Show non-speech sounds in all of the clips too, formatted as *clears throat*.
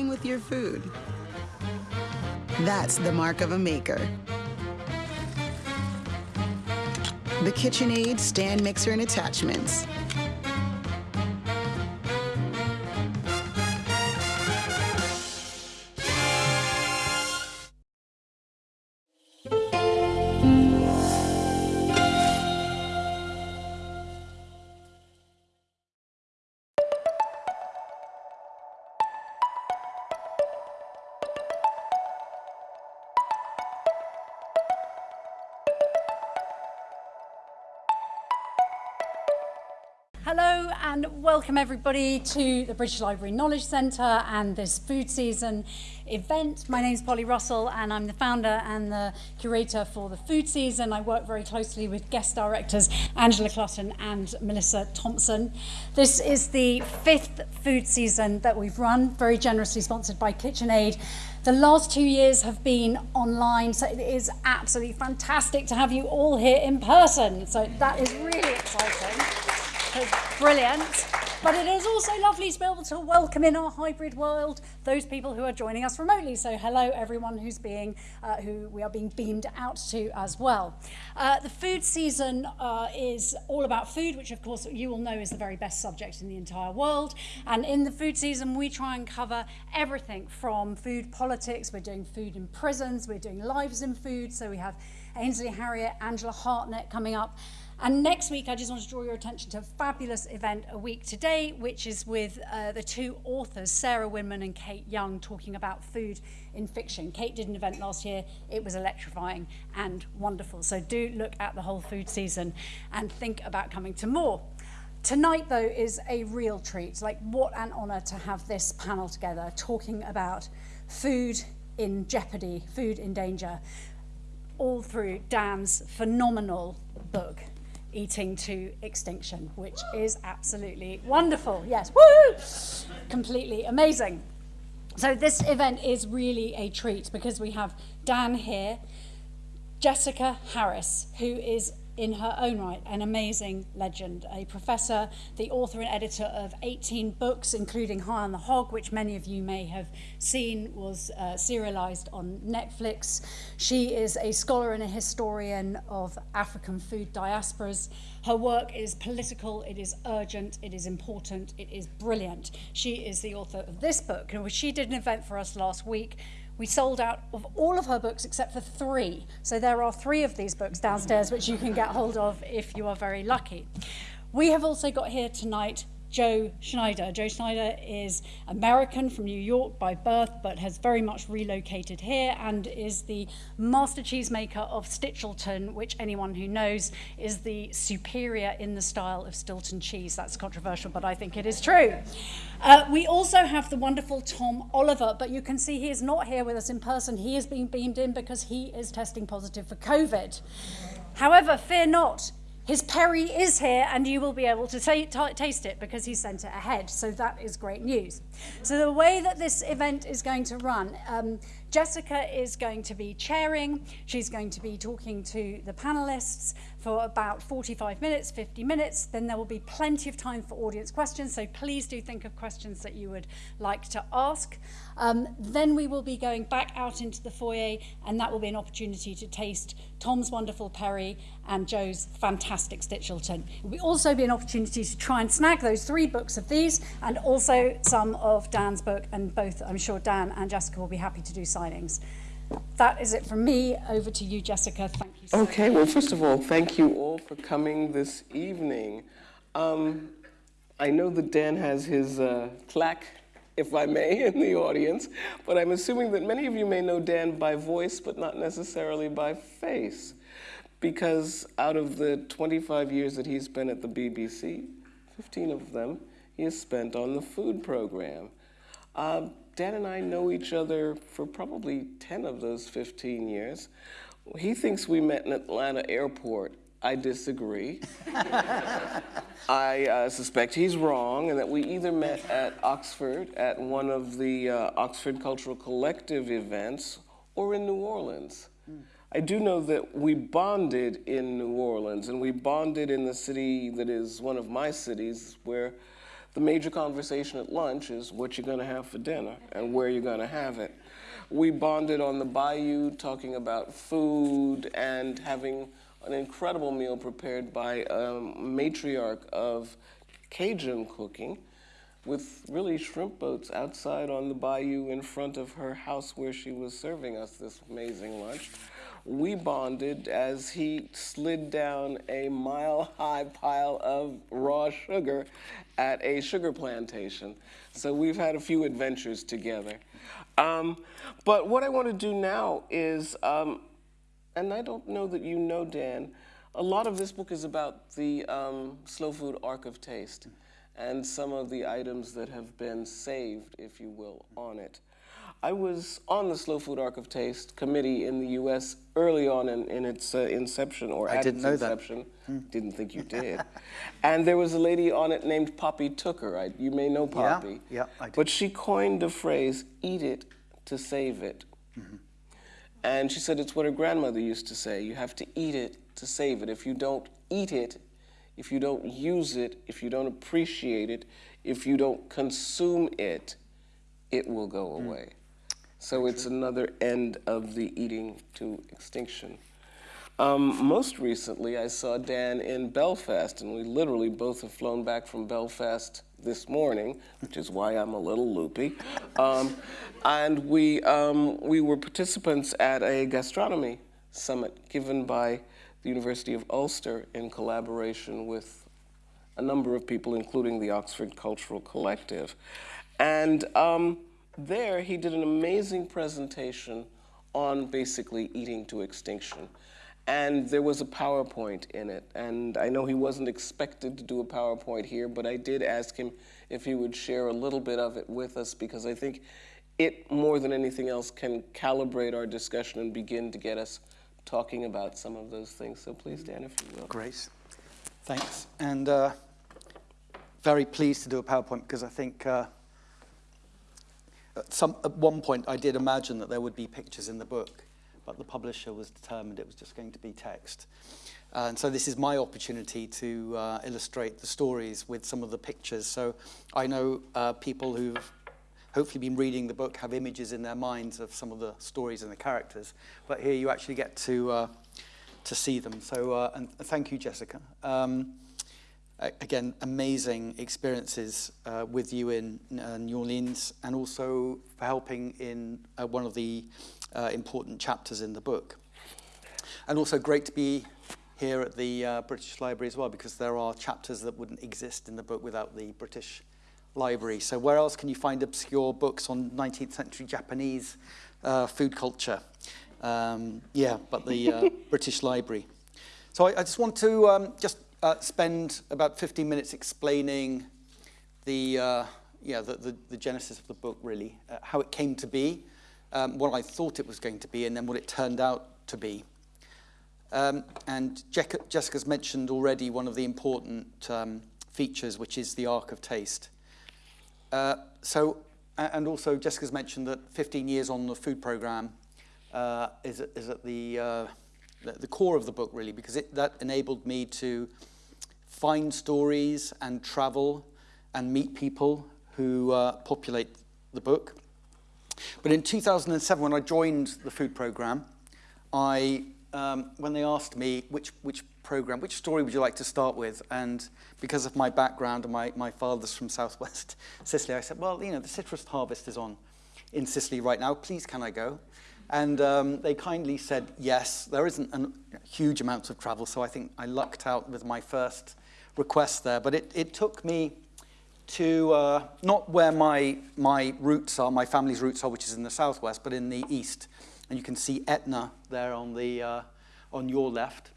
playing with your food. That's the mark of a maker. The KitchenAid stand mixer and attachments. Welcome everybody to the British Library Knowledge Centre and this food season event. My name is Polly Russell and I'm the founder and the curator for the food season. I work very closely with guest directors Angela Clutton and Melissa Thompson. This is the fifth food season that we've run, very generously sponsored by KitchenAid. The last two years have been online, so it is absolutely fantastic to have you all here in person. So that is really exciting. Brilliant. But it is also lovely to be able to welcome in our hybrid world those people who are joining us remotely. So hello everyone who's being, uh, who we are being beamed out to as well. Uh, the food season uh, is all about food, which of course you will know is the very best subject in the entire world. And in the food season, we try and cover everything from food politics, we're doing food in prisons, we're doing lives in food. So we have Ainsley Harriott, Angela Hartnett coming up. And next week, I just want to draw your attention to a fabulous event a week today, which is with uh, the two authors, Sarah Winman and Kate Young, talking about food in fiction. Kate did an event last year. It was electrifying and wonderful. So do look at the whole food season and think about coming to more. Tonight, though, is a real treat. Like, what an honour to have this panel together talking about food in jeopardy, food in danger, all through Dan's phenomenal book, eating to extinction, which is absolutely wonderful. Yes, woo! Completely amazing. So this event is really a treat because we have Dan here, Jessica Harris, who is in her own right, an amazing legend, a professor, the author and editor of 18 books, including High on the Hog, which many of you may have seen was uh, serialized on Netflix. She is a scholar and a historian of African food diasporas. Her work is political, it is urgent, it is important, it is brilliant. She is the author of this book, and she did an event for us last week we sold out of all of her books except for three. So there are three of these books downstairs which you can get hold of if you are very lucky. We have also got here tonight Joe Schneider. Joe Schneider is American from New York by birth, but has very much relocated here and is the master cheesemaker of Stichelton, which anyone who knows is the superior in the style of Stilton cheese. That's controversial, but I think it is true. Uh, we also have the wonderful Tom Oliver, but you can see he is not here with us in person. He is being beamed in because he is testing positive for COVID. However, fear not, his Perry is here and you will be able to taste it because he sent it ahead. So that is great news. So the way that this event is going to run, um, Jessica is going to be chairing. She's going to be talking to the panelists for about 45 minutes, 50 minutes. Then there will be plenty of time for audience questions. So please do think of questions that you would like to ask. Um, then we will be going back out into the foyer and that will be an opportunity to taste Tom's wonderful Perry and Joe's fantastic Stichelton. It will also be an opportunity to try and snag those three books of these and also some of Dan's book and both, I'm sure Dan and Jessica will be happy to do signings. That is it from me. Over to you, Jessica. Thank you. So much. okay, well, first of all, thank you all for coming this evening. Um, I know that Dan has his uh, claque, if I may, in the audience, but I'm assuming that many of you may know Dan by voice, but not necessarily by face, because out of the 25 years that he's been at the BBC, 15 of them he has spent on the food program. Uh, Dan and I know each other for probably 10 of those 15 years. He thinks we met in Atlanta airport. I disagree. *laughs* I uh, suspect he's wrong and that we either met at Oxford at one of the uh, Oxford Cultural Collective events or in New Orleans. Mm. I do know that we bonded in New Orleans and we bonded in the city that is one of my cities where the major conversation at lunch is what you're going to have for dinner and where you're going to have it. We bonded on the bayou talking about food and having an incredible meal prepared by a matriarch of Cajun cooking with really shrimp boats outside on the bayou in front of her house where she was serving us this amazing lunch. We bonded as he slid down a mile high pile of raw sugar at a sugar plantation. So we've had a few adventures together. Um, but what I want to do now is, um, and I don't know that you know, Dan, a lot of this book is about the um, Slow Food Ark of Taste and some of the items that have been saved, if you will, on it. I was on the Slow Food Ark of Taste committee in the U.S. early on in, in its uh, inception, or I at didn't its know that. inception. Didn't think you did. *laughs* and there was a lady on it named Poppy Tooker. I, you may know Poppy. yeah, yeah, I do. But she coined the phrase, eat it to save it. Mm-hmm. And she said it's what her grandmother used to say. You have to eat it to save it. If you don't eat it, if you don't use it, if you don't appreciate it, if you don't consume it, it will go Mm. So it's another end of the eating to extinction. Um, most recently, I saw Dan in Belfast, and we literally both have flown back from Belfast this morning, which is why I'm a little loopy. Um, and we, um, we were participants at a gastronomy summit given by the University of Ulster in collaboration with a number of people, including the Oxford Cultural Collective. And um, there he did an amazing presentation on basically eating to extinction. And there was a PowerPoint in it. And I know he wasn't expected to do a PowerPoint here, but I did ask him if he would share a little bit of it with us because I think it, more than anything else, can calibrate our discussion and begin to get us talking about some of those things. So please, Dan, if you will. Great. Thanks. And uh, very pleased to do a PowerPoint because I think uh, at, some, at one point I did imagine that there would be pictures in the book, but the publisher was determined it was just going to be text. And so this is my opportunity to uh, illustrate the stories with some of the pictures. So I know uh, people who've hopefully been reading the book have images in their minds of some of the stories and the characters, but here you actually get to, uh, to see them. So uh, and thank you, Jessica. Um, again, amazing experiences uh, with you in uh, New Orleans and also for helping in uh, one of the uh, important chapters in the book. And also great to be here at the uh, British Library as well because there are chapters that wouldn't exist in the book without the British Library. So where else can you find obscure books on 19th century Japanese uh, food culture? Um, yeah, but the *laughs* British Library. So I, I just want to um, just uh, spend about 15 minutes explaining the, uh, yeah, the, the, the genesis of the book, really, uh, how it came to be, um, what I thought it was going to be, and then what it turned out to be. Um, and Jec- Jessica's mentioned already one of the important um, features, which is the Ark of taste. Uh, so, and also Jessica's mentioned that 15 years on the food program uh, is, at- is at the, uh, the, the core of the book, really, because it, that enabled me to find stories and travel and meet people who uh, populate the book. But in 2007, when I joined the food program, I, um, when they asked me which, which program, which story would you like to start with, and because of my background and my, my father's from southwest *laughs* Sicily, I said, well, you know, the citrus harvest is on in Sicily right now. Please, can I go? And um, they kindly said yes. There isn't a huge amount of travel, so I think I lucked out with my first request there. But it, it took me to uh, not where my, my roots are, my family's roots are, which is in the southwest, but in the east. And you can see Etna there on, the, uh, on your left.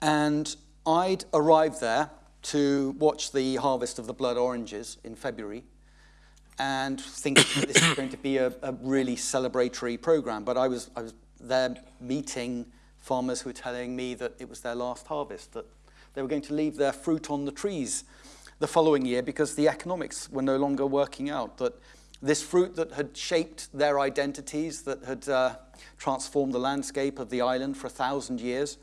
And I'd arrived there to watch the harvest of the blood oranges in February and thinking *coughs* that this was going to be a, a really celebratory program. But I was, I was there meeting farmers who were telling me that it was their last harvest, that they were going to leave their fruit on the trees the following year because the economics were no longer working out, that this fruit that had shaped their identities, that had uh, transformed the landscape of the island for a thousand years,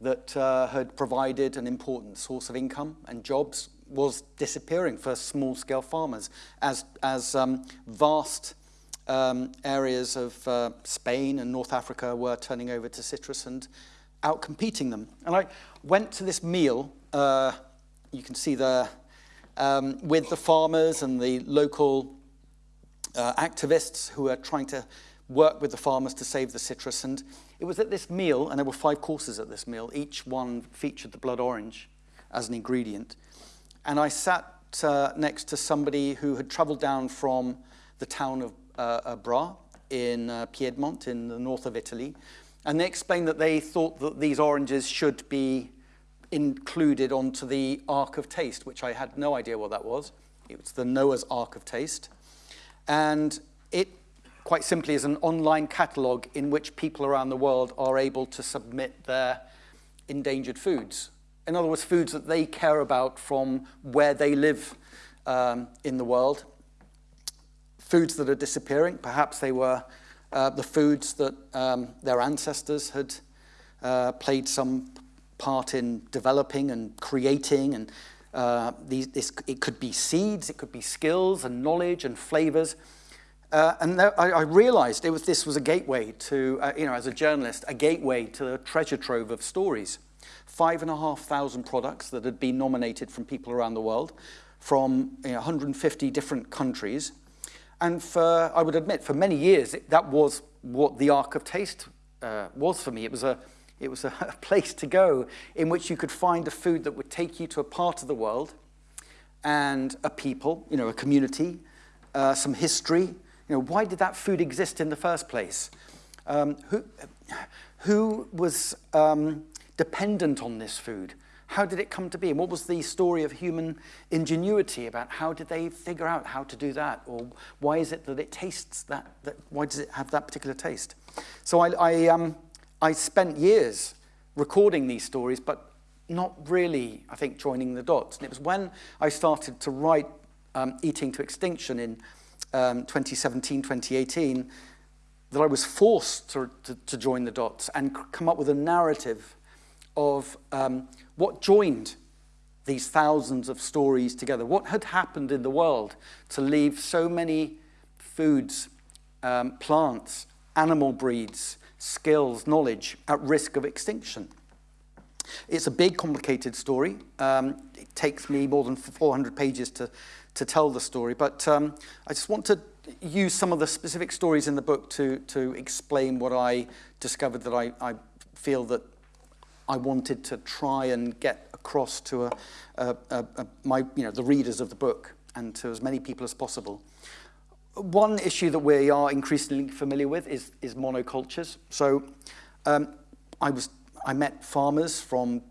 that uh, had provided an important source of income and jobs, was disappearing for small-scale farmers as, as um, vast um, areas of uh, Spain and North Africa were turning over to citrus and outcompeting them. And I went to this meal, uh, you can see there, um, with the farmers and the local uh, activists who are trying to work with the farmers to save the citrus. And it was at this meal, and there were five courses at this meal, each one featured the blood orange as an ingredient. And I sat uh, next to somebody who had traveled down from the town of uh, Bra in uh, Piedmont in the north of Italy. And they explained that they thought that these oranges should be included onto the Ark of Taste, which I had no idea what that was. It was the Noah's Ark of Taste. And it quite simply is an online catalogue in which people around the world are able to submit their endangered foods. In other words, foods that they care about from where they live um, in the world. Foods that are disappearing. Perhaps they were uh, the foods that um, their ancestors had uh, played some part in developing and creating and uh, these, this, it could be seeds, it could be skills and knowledge and flavors. Uh, and there, I, I, realized it was, this was a gateway to, uh, you know, as a journalist, a gateway to the treasure trove of stories. Five and a half thousand products that had been nominated from people around the world, from you know, 150 different countries. And for, I would admit, for many years, it, that was what the Ark of Taste uh, was for me. It was a, it was *laughs* a place to go in which you could find a food that would take you to a part of the world and a people, you know, a community, uh, some history. You know, why did that food exist in the first place? Um, who, who was um, dependent on this food? How did it come to be? And what was the story of human ingenuity about how did they figure out how to do that? Or why is it that it tastes that, that why does it have that particular taste? So I, I um, I spent years recording these stories, but not really, I think, joining the dots. And it was when I started to write um, Eating to Extinction in um, 2017, 2018, that I was forced to, to, to, join the dots and come up with a narrative of um, what joined these thousands of stories together. What had happened in the world to leave so many foods, um, plants, animal breeds, skills, knowledge at risk of extinction. It's a big, complicated story. Um, it takes me more than 400 pages to, to tell the story, but um, I just want to use some of the specific stories in the book to, to explain what I discovered that I, I feel that I wanted to try and get across to a, a, a, my, you know, the readers of the book and to as many people as possible. One issue that we are increasingly familiar with is, is monocultures. So um, I, was, I met farmers from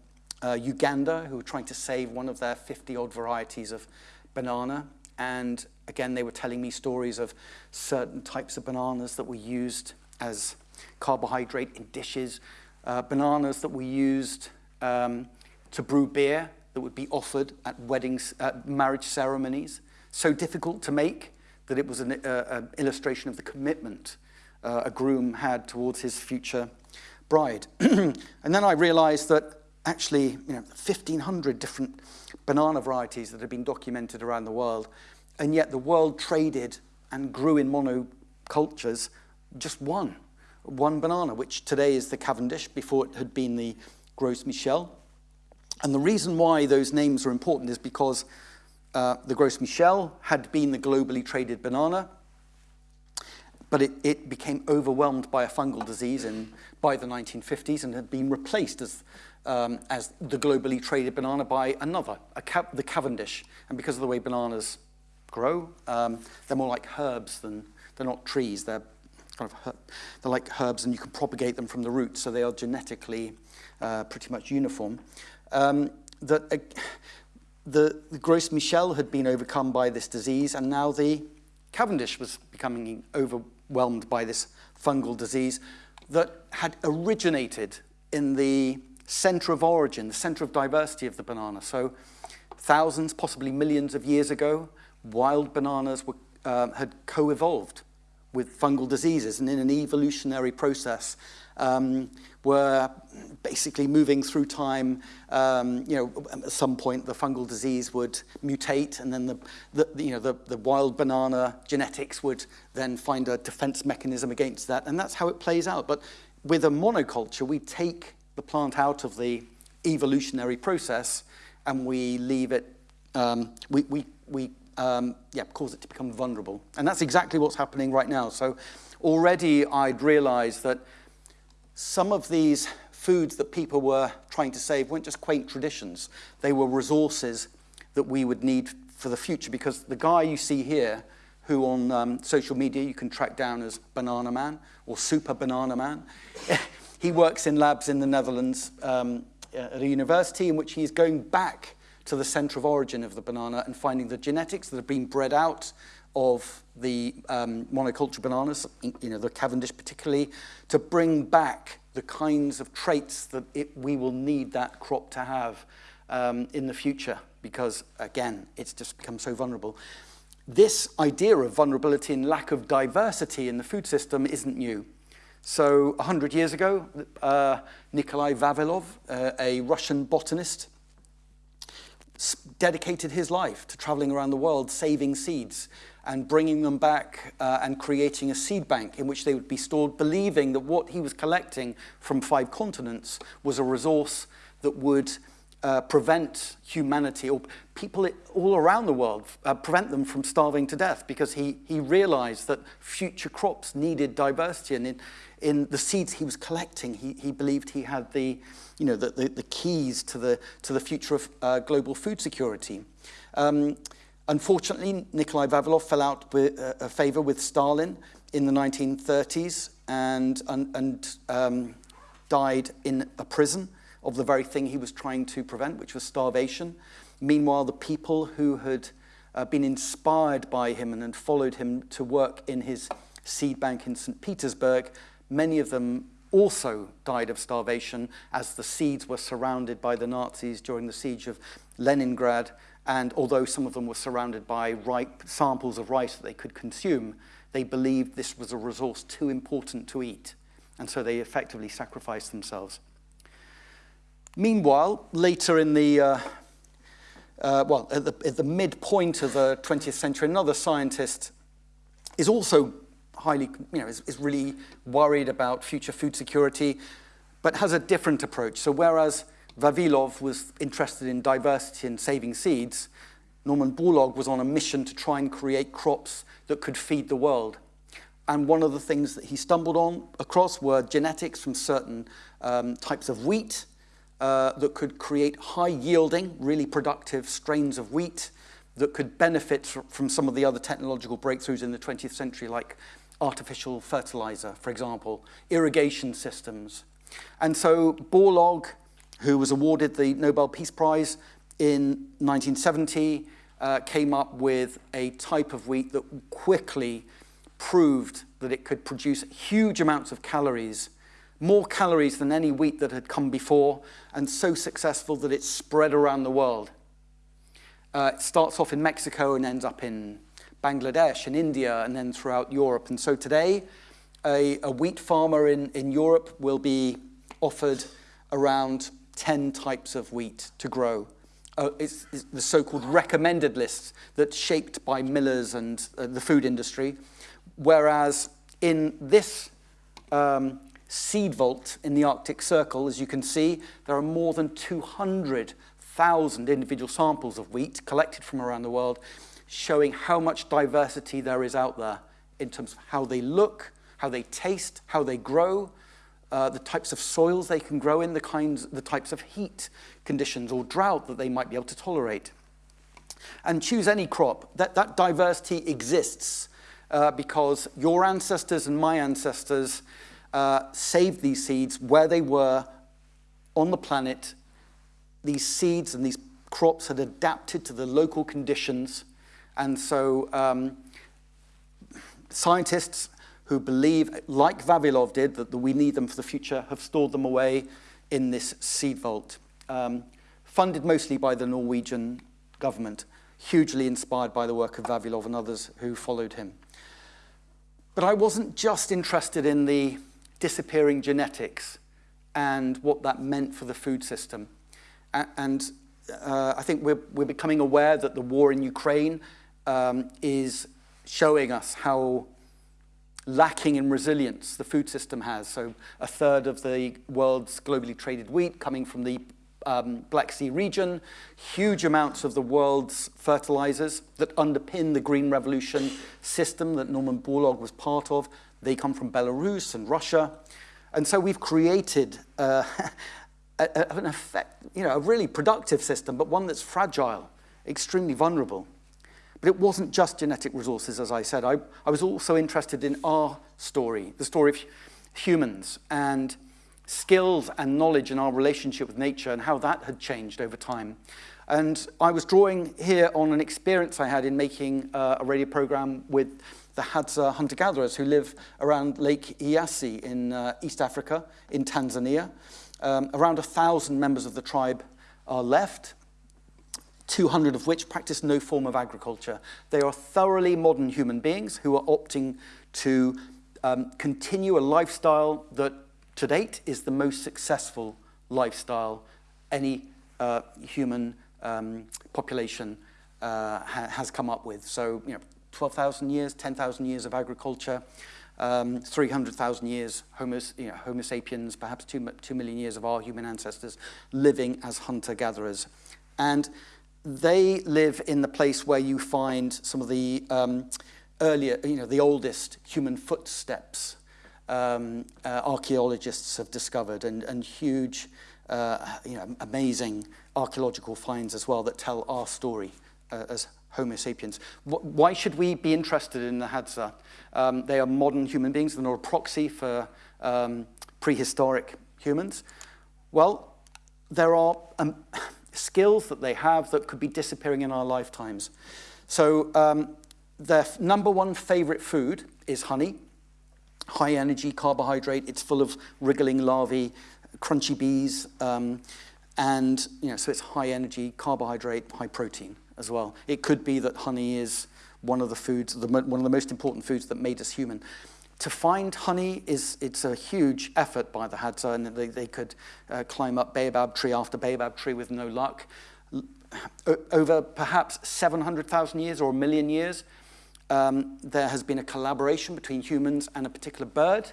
uh, Uganda who were trying to save one of their 50-odd varieties of banana. And again, they were telling me stories of certain types of bananas that were used as carbohydrate in dishes, uh, bananas that were used um, to brew beer that would be offered at weddings, at marriage ceremonies. So difficult to make that it was an uh, illustration of the commitment uh, a groom had towards his future bride. *clears throat* and then I realized that actually, you know, 1,500 different banana varieties that had been documented around the world, and yet the world traded and grew in monocultures just one, one banana, which today is the Cavendish, before it had been the Gros Michel. And the reason why those names are important is because uh, the Gros Michel had been the globally traded banana, but it, it became overwhelmed by a fungal disease in, by the 1950s and had been replaced as, um, as the globally traded banana by another, the Cavendish. And because of the way bananas grow, um, they're more like herbs than, they're not trees, they're kind of, they're like herbs and you can propagate them from the roots, so they are genetically uh, pretty much uniform. Um, that, uh, the, the Gros Michel had been overcome by this disease, and now the Cavendish was becoming overwhelmed by this fungal disease that had originated in the center of origin, the center of diversity of the banana. So thousands, possibly millions of years ago, wild bananas were, um, had co-evolved with fungal diseases, and in an evolutionary process, um, were basically moving through time. Um, you know, at some point the fungal disease would mutate, and then the, the you know the, the wild banana genetics would then find a defense mechanism against that, and that's how it plays out. But with a monoculture, we take the plant out of the evolutionary process, and we leave it. Um, we we we um, yeah, cause it to become vulnerable, and that's exactly what's happening right now. So already I'd realised that some of these foods that people were trying to save weren't just quaint traditions. They were resources that we would need for the future because the guy you see here, who on um, social media you can track down as Banana Man or Super Banana Man, *laughs* he works in labs in the Netherlands um, at a university in which he's going back to the center of origin of the banana and finding the genetics that have been bred out of the um, monoculture bananas, you know, the Cavendish particularly, to bring back the kinds of traits that it, we will need that crop to have um, in the future because, again, it's just become so vulnerable. This idea of vulnerability and lack of diversity in the food system isn't new. So 100 years ago, uh, Nikolai Vavilov, uh, a Russian botanist, dedicated his life to traveling around the world saving seeds and bringing them back uh, and creating a seed bank in which they would be stored, believing that what he was collecting from five continents was a resource that would uh, prevent humanity or people all around the world, uh, prevent them from starving to death because he, he realized that future crops needed diversity. And in, in the seeds he was collecting, he, he believed he had the, you know, the, the, the keys to the, to the future of uh, global food security. Um, Unfortunately, Nikolai Vavilov fell out uh, a favor with Stalin in the 1930s and, and, and um, died in a prison of the very thing he was trying to prevent, which was starvation. Meanwhile, the people who had uh, been inspired by him and had followed him to work in his seed bank in St. Petersburg, many of them also died of starvation as the seeds were surrounded by the Nazis during the siege of Leningrad and although some of them were surrounded by ripe samples of rice that they could consume, they believed this was a resource too important to eat. And so they effectively sacrificed themselves. Meanwhile, later in the, uh, uh, well, at the, at the midpoint of the 20th century, another scientist is also highly, you know, is, is really worried about future food security, but has a different approach. So whereas Vavilov was interested in diversity and saving seeds, Norman Borlaug was on a mission to try and create crops that could feed the world. And one of the things that he stumbled on across were genetics from certain um, types of wheat uh, that could create high yielding, really productive strains of wheat that could benefit from some of the other technological breakthroughs in the 20th century, like artificial fertilizer, for example, irrigation systems. And so Borlaug who was awarded the Nobel Peace Prize in 1970, uh, came up with a type of wheat that quickly proved that it could produce huge amounts of calories, more calories than any wheat that had come before, and so successful that it spread around the world. Uh, it starts off in Mexico and ends up in Bangladesh and India and then throughout Europe. And so today, a, a wheat farmer in, in Europe will be offered around 10 types of wheat to grow. Uh, it's, it's the so-called recommended lists that's shaped by millers and uh, the food industry, whereas in this um, seed vault in the Arctic Circle, as you can see, there are more than 200,000 individual samples of wheat collected from around the world, showing how much diversity there is out there in terms of how they look, how they taste, how they grow, uh, the types of soils they can grow in, the, kinds, the types of heat conditions or drought that they might be able to tolerate. And choose any crop. That, that diversity exists uh, because your ancestors and my ancestors uh, saved these seeds where they were on the planet. These seeds and these crops had adapted to the local conditions. And so um, scientists who believe, like Vavilov did, that we need them for the future, have stored them away in this seed vault. Um, funded mostly by the Norwegian government, hugely inspired by the work of Vavilov and others who followed him. But I wasn't just interested in the disappearing genetics and what that meant for the food system. And uh, I think we're, we're becoming aware that the war in Ukraine um, is showing us how lacking in resilience the food system has. So a third of the world's globally traded wheat coming from the um, Black Sea region, huge amounts of the world's fertilizers that underpin the Green Revolution system that Norman Borlaug was part of. They come from Belarus and Russia. And so we've created uh, *laughs* an effect, you know, a really productive system, but one that's fragile, extremely vulnerable. But it wasn't just genetic resources, as I said. I, I was also interested in our story, the story of humans and skills and knowledge in our relationship with nature and how that had changed over time. And I was drawing here on an experience I had in making uh, a radio program with the Hadza hunter-gatherers who live around Lake Eyasi in uh, East Africa, in Tanzania. Um, around a thousand members of the tribe are left, 200 of which practice no form of agriculture. They are thoroughly modern human beings who are opting to um, continue a lifestyle that to date is the most successful lifestyle any uh, human um, population uh, ha has come up with. So, you know, 12,000 years, 10,000 years of agriculture, um, 300,000 years homo, you know, homo sapiens, perhaps two, 2 million years of our human ancestors living as hunter-gatherers. And they live in the place where you find some of the um, earlier, you know, the oldest human footsteps um, uh, archaeologists have discovered and, and huge, uh, you know, amazing archaeological finds as well that tell our story uh, as Homo sapiens. Why should we be interested in the Hadza? Um, they are modern human beings. They're not a proxy for um, prehistoric humans. Well, there are um, skills that they have that could be disappearing in our lifetimes. So um, their number one favorite food is honey high energy carbohydrate. It's full of wriggling larvae, crunchy bees, um, and you know, so it's high energy carbohydrate, high protein as well. It could be that honey is one of the foods, the, one of the most important foods that made us human. To find honey is it's a huge effort by the Hadza, and they, they could uh, climb up baobab tree after baobab tree with no luck. over perhaps 700,000 years or a million years, um, there has been a collaboration between humans and a particular bird,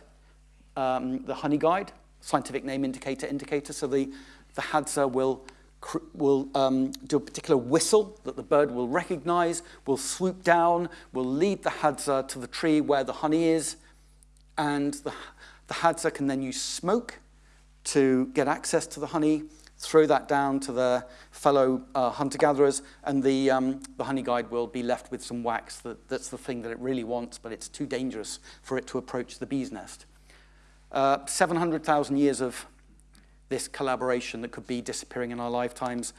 um, the honey guide, scientific name indicator indicator. So the, the Hadza will, will um, do a particular whistle that the bird will recognize, will swoop down, will lead the Hadza to the tree where the honey is, and the, the Hadza can then use smoke to get access to the honey, throw that down to their fellow uh, hunter-gatherers, and the, um, the honey guide will be left with some wax. That, that's the thing that it really wants, but it's too dangerous for it to approach the bee's nest. Uh, 700,000 years of this collaboration that could be disappearing in our lifetimes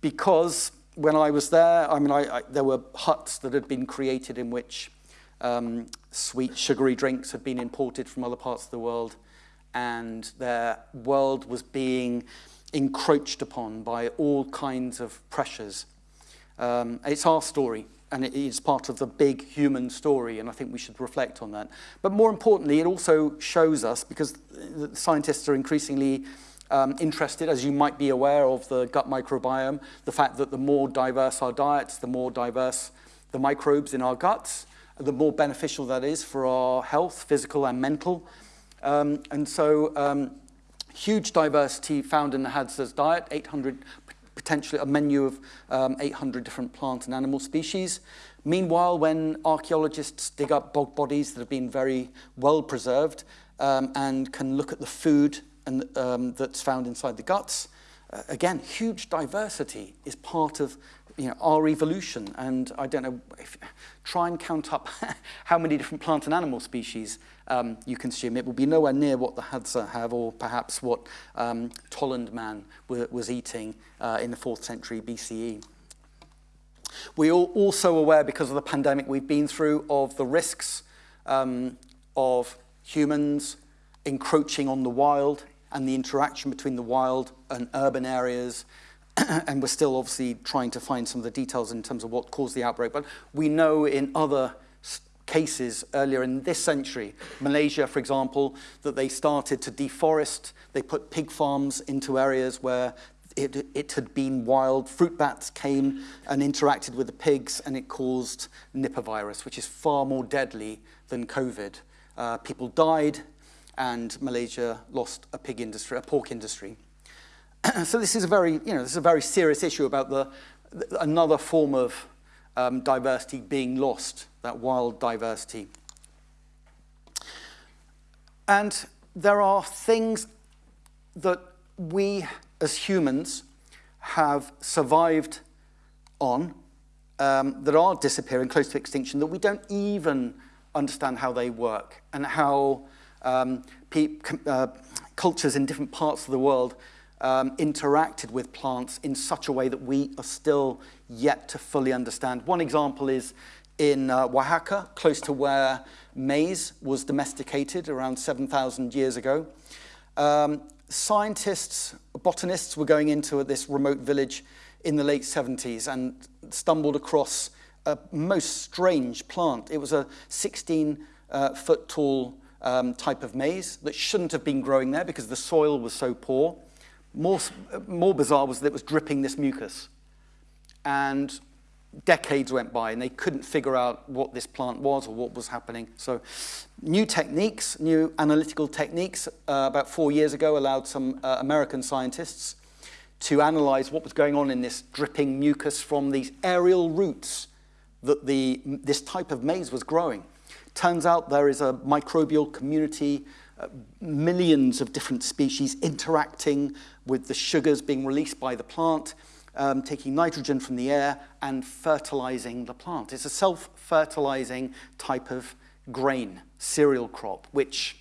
because when I was there, I mean, I, I, there were huts that had been created in which um, sweet, sugary drinks had been imported from other parts of the world, and their world was being encroached upon by all kinds of pressures. Um, it's our story, and it is part of the big human story, and I think we should reflect on that. But more importantly, it also shows us, because scientists are increasingly um, interested, as you might be aware of the gut microbiome, the fact that the more diverse our diets, the more diverse the microbes in our guts, the more beneficial that is for our health, physical and mental. Um, and so um, huge diversity found in the Hadza's diet, 800, potentially a menu of um, 800 different plant and animal species. Meanwhile, when archaeologists dig up bog bodies that have been very well preserved um, and can look at the food and, um, that's found inside the guts, uh, again, huge diversity is part of you know, our evolution. And I don't know, if, try and count up *laughs* how many different plant and animal species um, you consume. It will be nowhere near what the Hadza have or perhaps what um, Tollund man was eating uh, in the 4th century BCE. We are also aware, because of the pandemic we've been through, of the risks um, of humans encroaching on the wild and the interaction between the wild and urban areas. *clears throat* and we're still obviously trying to find some of the details in terms of what caused the outbreak. But we know in other cases earlier in this century. Malaysia, for example, that they started to deforest. They put pig farms into areas where it, it had been wild. Fruit bats came and interacted with the pigs and it caused Nipah virus, which is far more deadly than COVID. Uh, people died and Malaysia lost a pig industry, a pork industry. *clears throat* so this is a very, you know, this is a very serious issue about the, the another form of um, diversity being lost, that wild diversity. And there are things that we as humans have survived on um, that are disappearing close to extinction that we don't even understand how they work and how um, uh, cultures in different parts of the world um, interacted with plants in such a way that we are still yet to fully understand. One example is in uh, Oaxaca, close to where maize was domesticated around 7,000 years ago. Um, scientists, botanists were going into this remote village in the late 70s and stumbled across a most strange plant. It was a 16 uh, foot tall um, type of maize that shouldn't have been growing there because the soil was so poor. More, more bizarre was that it was dripping this mucus. And decades went by and they couldn't figure out what this plant was or what was happening. So new techniques, new analytical techniques, uh, about four years ago allowed some uh, American scientists to analyze what was going on in this dripping mucus from these aerial roots that the, this type of maize was growing. Turns out there is a microbial community, uh, millions of different species interacting with the sugars being released by the plant, um, taking nitrogen from the air and fertilizing the plant. It's a self-fertilizing type of grain, cereal crop, which,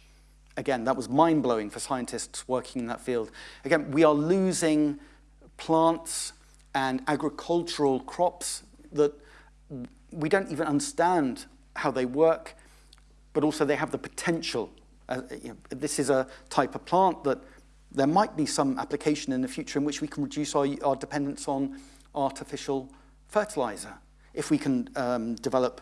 again, that was mind-blowing for scientists working in that field. Again, we are losing plants and agricultural crops that we don't even understand how they work, but also they have the potential. Uh, you know, this is a type of plant that there might be some application in the future in which we can reduce our, our dependence on artificial fertilizer. If we can um, develop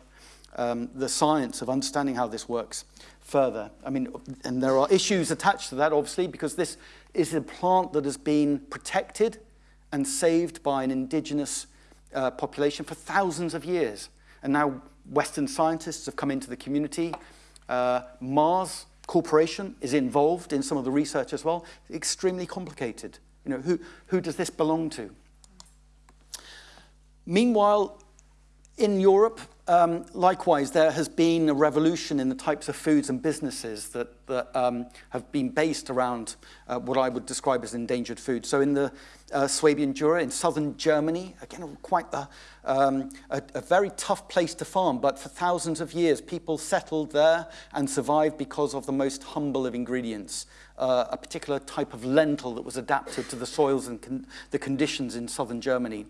um, the science of understanding how this works further. I mean, and there are issues attached to that, obviously, because this is a plant that has been protected and saved by an indigenous uh, population for thousands of years. And now Western scientists have come into the community. Uh, Mars corporation is involved in some of the research as well. Extremely complicated. You know, who, who does this belong to? Meanwhile, in Europe, um, likewise, there has been a revolution in the types of foods and businesses that, that um, have been based around uh, what I would describe as endangered food. So in the uh, Swabian Jura, in southern Germany, again, quite a, um, a, a very tough place to farm, but for thousands of years, people settled there and survived because of the most humble of ingredients, uh, a particular type of lentil that was adapted to the soils and con the conditions in southern Germany.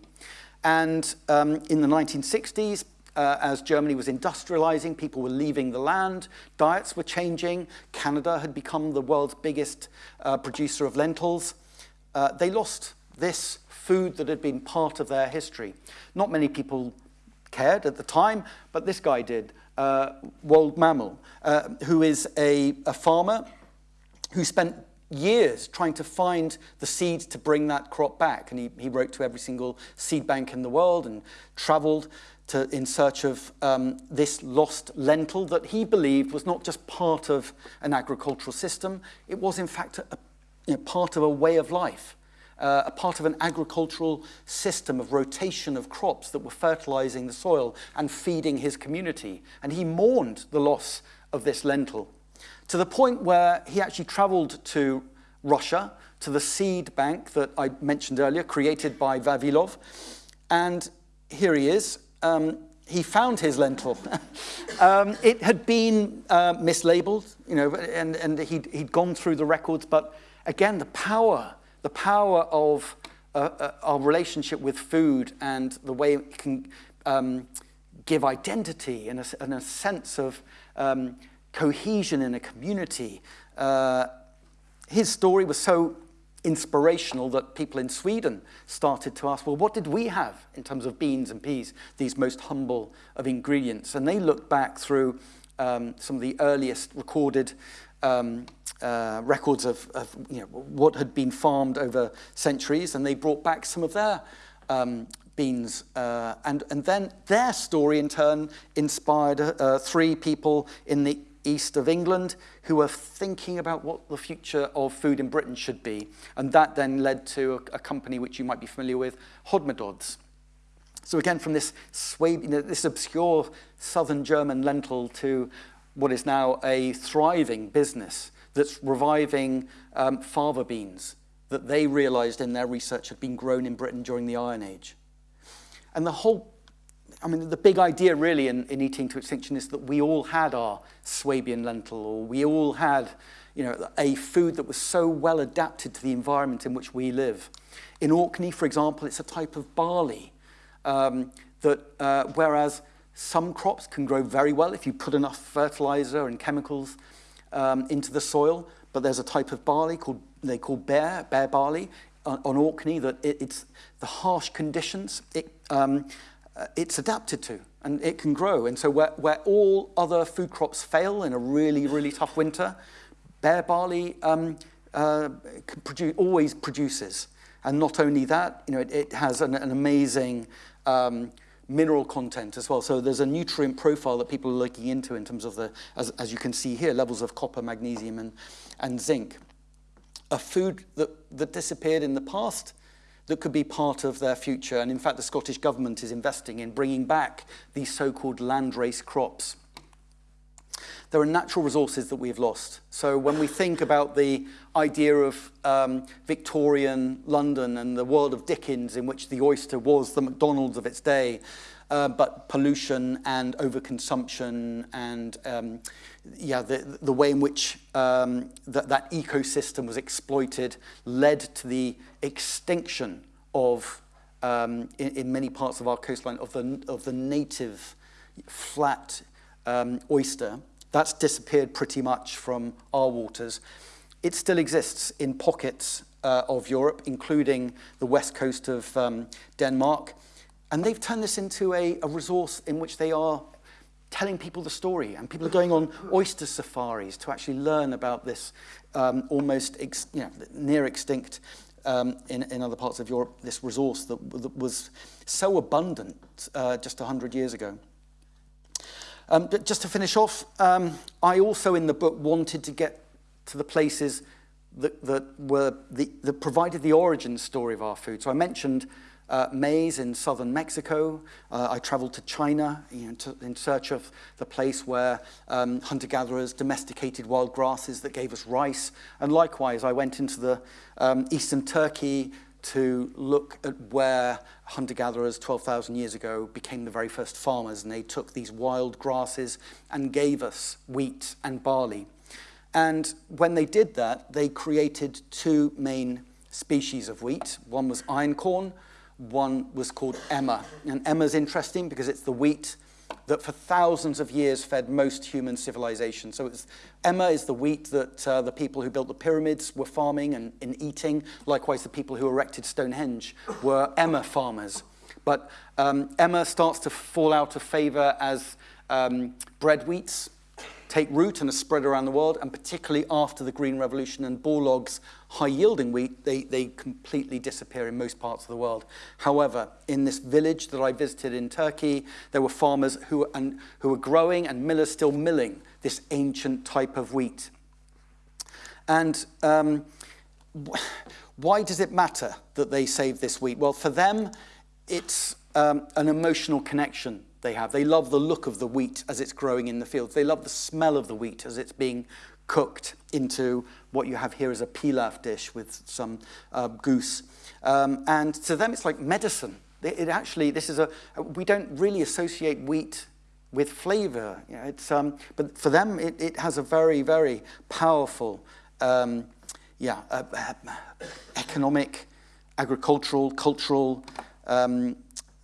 And um, in the 1960s, uh, as Germany was industrializing, people were leaving the land, diets were changing, Canada had become the world's biggest uh, producer of lentils. Uh, they lost this food that had been part of their history. Not many people cared at the time, but this guy did, uh, Woldemar Mammel, uh, who is a, a farmer who spent years trying to find the seeds to bring that crop back. And he, he wrote to every single seed bank in the world and traveled to, in search of um, this lost lentil that he believed was not just part of an agricultural system, it was in fact a, you know, part of a way of life, uh, a part of an agricultural system of rotation of crops that were fertilizing the soil and feeding his community. And he mourned the loss of this lentil to the point where he actually traveled to Russia, to the seed bank that I mentioned earlier, created by Vavilov. And here he is, um, he found his lentil. *laughs* um, it had been uh, mislabeled, you know, and, and he'd, he'd gone through the records, but again, the power, the power of uh, uh, our relationship with food and the way it can um, give identity and a, and a sense of um, cohesion in a community. Uh, his story was so inspirational that people in Sweden started to ask, well, what did we have in terms of beans and peas, these most humble of ingredients? And they looked back through um, some of the earliest recorded um, uh, records of, of you know, what had been farmed over centuries, and they brought back some of their um, beans. Uh, and, and then their story, in turn, inspired uh, three people in the east of England who were thinking about what the future of food in Britain should be. And that then led to a, a company which you might be familiar with, Hodmedods. So again, from this, you know, this obscure southern German lentil to what is now a thriving business that's reviving um, fava beans that they realized in their research had been grown in Britain during the Iron Age. And the whole I mean, the big idea really in, in eating to extinction is that we all had our Swabian lentil, or we all had, you know, a food that was so well adapted to the environment in which we live. In Orkney, for example, it's a type of barley um, that, uh, whereas some crops can grow very well if you put enough fertilizer and chemicals um, into the soil, but there's a type of barley called they call bere, bere barley on, on Orkney that it, it's the harsh conditions. It, um, uh, it's adapted to and it can grow. And so where, where all other food crops fail in a really, really tough winter, bere barley um, uh, always produces. And not only that, you know, it, it has an, an amazing um, mineral content as well. So there's a nutrient profile that people are looking into in terms of the, as, as you can see here, levels of copper, magnesium, and, and zinc. A food that, that disappeared in the past that could be part of their future. And in fact, the Scottish Government is investing in bringing back these so-called landrace crops. There are natural resources that we've lost. So when we think about the idea of um, Victorian London and the world of Dickens in which the oyster was the McDonald's of its day, uh, but pollution and overconsumption and um, yeah, the, the way in which um, that, that ecosystem was exploited led to the extinction of, um, in, in many parts of our coastline, of the, of the native flat um, oyster. That's disappeared pretty much from our waters. It still exists in pockets uh, of Europe, including the west coast of um, Denmark. And they've turned this into a, a resource in which they are telling people the story. And people are going on oyster safaris to actually learn about this um, almost ex, you know, near extinct um, in, in other parts of Europe, this resource that, that was so abundant uh, just 100 years ago. Um, just to finish off, um, I also in the book wanted to get to the places that, that, were the, that provided the origin story of our food. So I mentioned uh, maize in southern Mexico. Uh, I traveled to China you know, to, in search of the place where um, hunter-gatherers domesticated wild grasses that gave us rice. And likewise, I went into the um, eastern Turkey to look at where hunter-gatherers 12,000 years ago became the very first farmers and they took these wild grasses and gave us wheat and barley. And when they did that, they created two main species of wheat. One was einkorn, one was called Emmer. And Emmer's interesting because it's the wheat that for thousands of years fed most human civilization. So it's, Emmer is the wheat that uh, the people who built the pyramids were farming and, and eating. Likewise, the people who erected Stonehenge were Emmer farmers. But um, Emmer starts to fall out of favor as um, bread wheats take root and are spread around the world, and particularly after the Green Revolution and Borlaug's high-yielding wheat, they, they completely disappear in most parts of the world. However, in this village that I visited in Turkey, there were farmers who, and, who were growing and millers still milling this ancient type of wheat. And um, why does it matter that they save this wheat? Well, for them, it's um, an emotional connection they have. They love the look of the wheat as it's growing in the fields. They love the smell of the wheat as it's being cooked into what you have here as a pilaf dish with some uh, goose. Um, and to them, it's like medicine. It, it actually, this is a, we don't really associate wheat with flavor. You know, it's, um, but for them, it, it has a very, very powerful, um, yeah, uh, uh, economic, agricultural, cultural, um,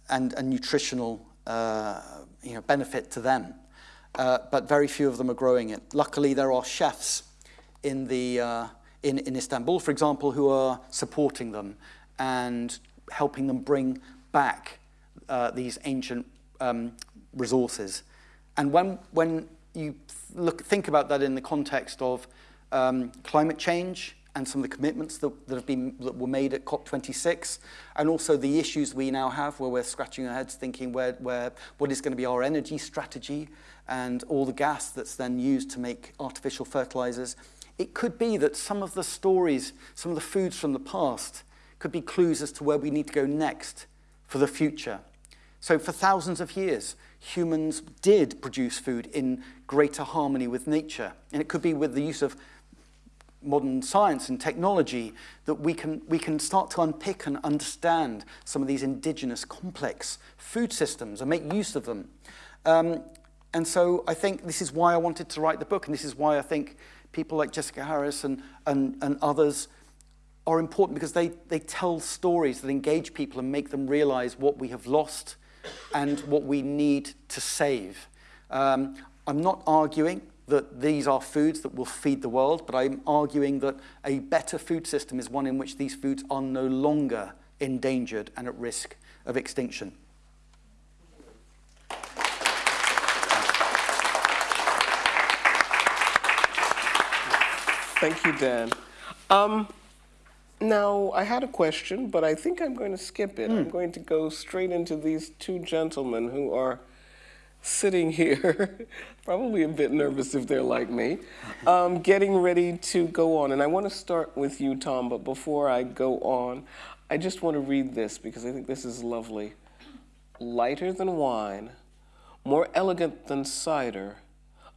and, and nutritional uh, you know, benefit to them. Uh, but very few of them are growing it. Luckily, there are chefs in the, uh, in, in Istanbul, for example, who are supporting them and helping them bring back uh, these ancient um, resources. And when, when you look, think about that in the context of um, climate change and some of the commitments that, that, have been, that were made at COP26, and also the issues we now have where we're scratching our heads thinking where, where, what is going to be our energy strategy and all the gas that's then used to make artificial fertilizers. It could be that some of the stories, some of the foods from the past could be clues as to where we need to go next for the future. So for thousands of years, humans did produce food in greater harmony with nature. And it could be with the use of modern science and technology that we can, we can start to unpick and understand some of these indigenous complex food systems and make use of them. Um, and so I think this is why I wanted to write the book, and this is why I think people like Jessica Harris and, and, and others are important because they, they tell stories that engage people and make them realize what we have lost and what we need to save. Um, I'm not arguing that these are foods that will feed the world, but I'm arguing that a better food system is one in which these foods are no longer endangered and at risk of extinction. Thank you, Dan. Um, now, I had a question, but I think I'm going to skip it. Mm. I'm going to go straight into these two gentlemen who are sitting here, *laughs* probably a bit nervous if they're like me, um, getting ready to go on. And I want to start with you, Tom, but before I go on, I just want to read this because I think this is lovely. Lighter than wine, more elegant than cider,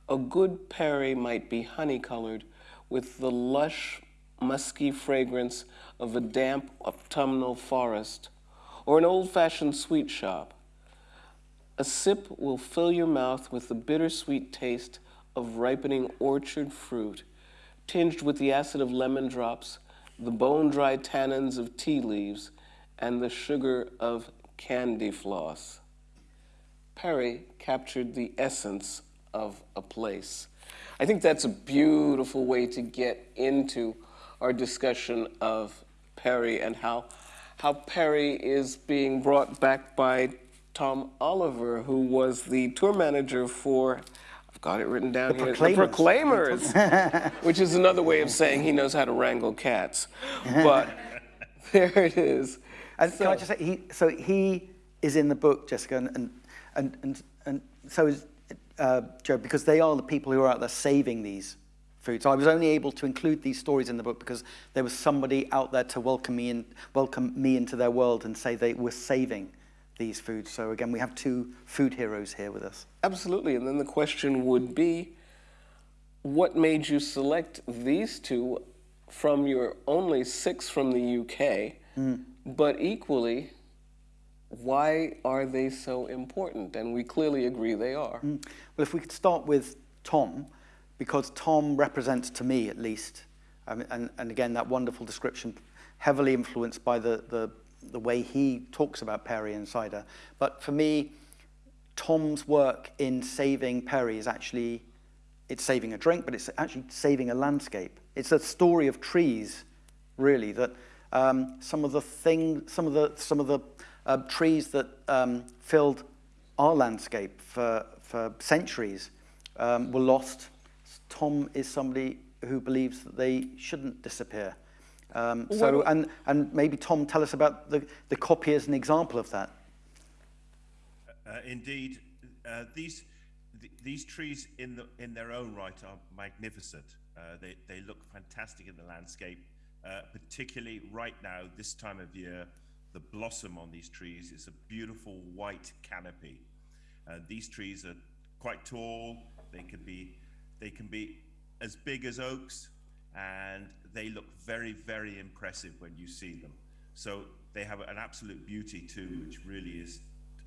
a good perry might be honey-colored with the lush, musky fragrance of a damp autumnal forest or an old-fashioned sweet shop a sip will fill your mouth with the bittersweet taste of ripening orchard fruit, tinged with the acid of lemon drops, the bone-dry tannins of tea leaves, and the sugar of candy floss. Perry captured the essence of a place. I think that's a beautiful way to get into our discussion of Perry and how, how Perry is being brought back by Tom Oliver, who was the tour manager for, I've got it written down the here, Proclaimers. the Proclaimers, *laughs* which is another way of saying he knows how to wrangle cats. But *laughs* there it is. And so, can I just say, he, so he is in the book, Jessica, and, and, and, and, and so is uh, Joe, because they are the people who are out there saving these foods. So I was only able to include these stories in the book because there was somebody out there to welcome me, in, welcome me into their world and say they were saving these foods. So again, we have two food heroes here with us. Absolutely. And then the question would be, what made you select these two from your only six from the UK, mm. but equally, why are they so important? And we clearly agree they are. Mm. Well, if we could start with Tom, because Tom represents to me at least, um, and, and again, that wonderful description, heavily influenced by the, the the way he talks about Perry and cider. But for me, Tom's work in saving Perry is actually, it's saving a drink, but it's actually saving a landscape. It's a story of trees, really, that um, some of the thing, some of the, some of the uh, trees that um, filled our landscape for, for centuries um, were lost. Tom is somebody who believes that they shouldn't disappear. Um, so, and, and maybe Tom, tell us about the, the Coppy as an example of that. Uh, indeed, uh, these, th these trees in, the, in their own right are magnificent. Uh, they, they look fantastic in the landscape, uh, particularly right now, this time of year, the blossom on these trees is a beautiful white canopy. Uh, these trees are quite tall, they can be, they can be as big as oaks, and they look very, very impressive when you see them. So they have an absolute beauty too, which really is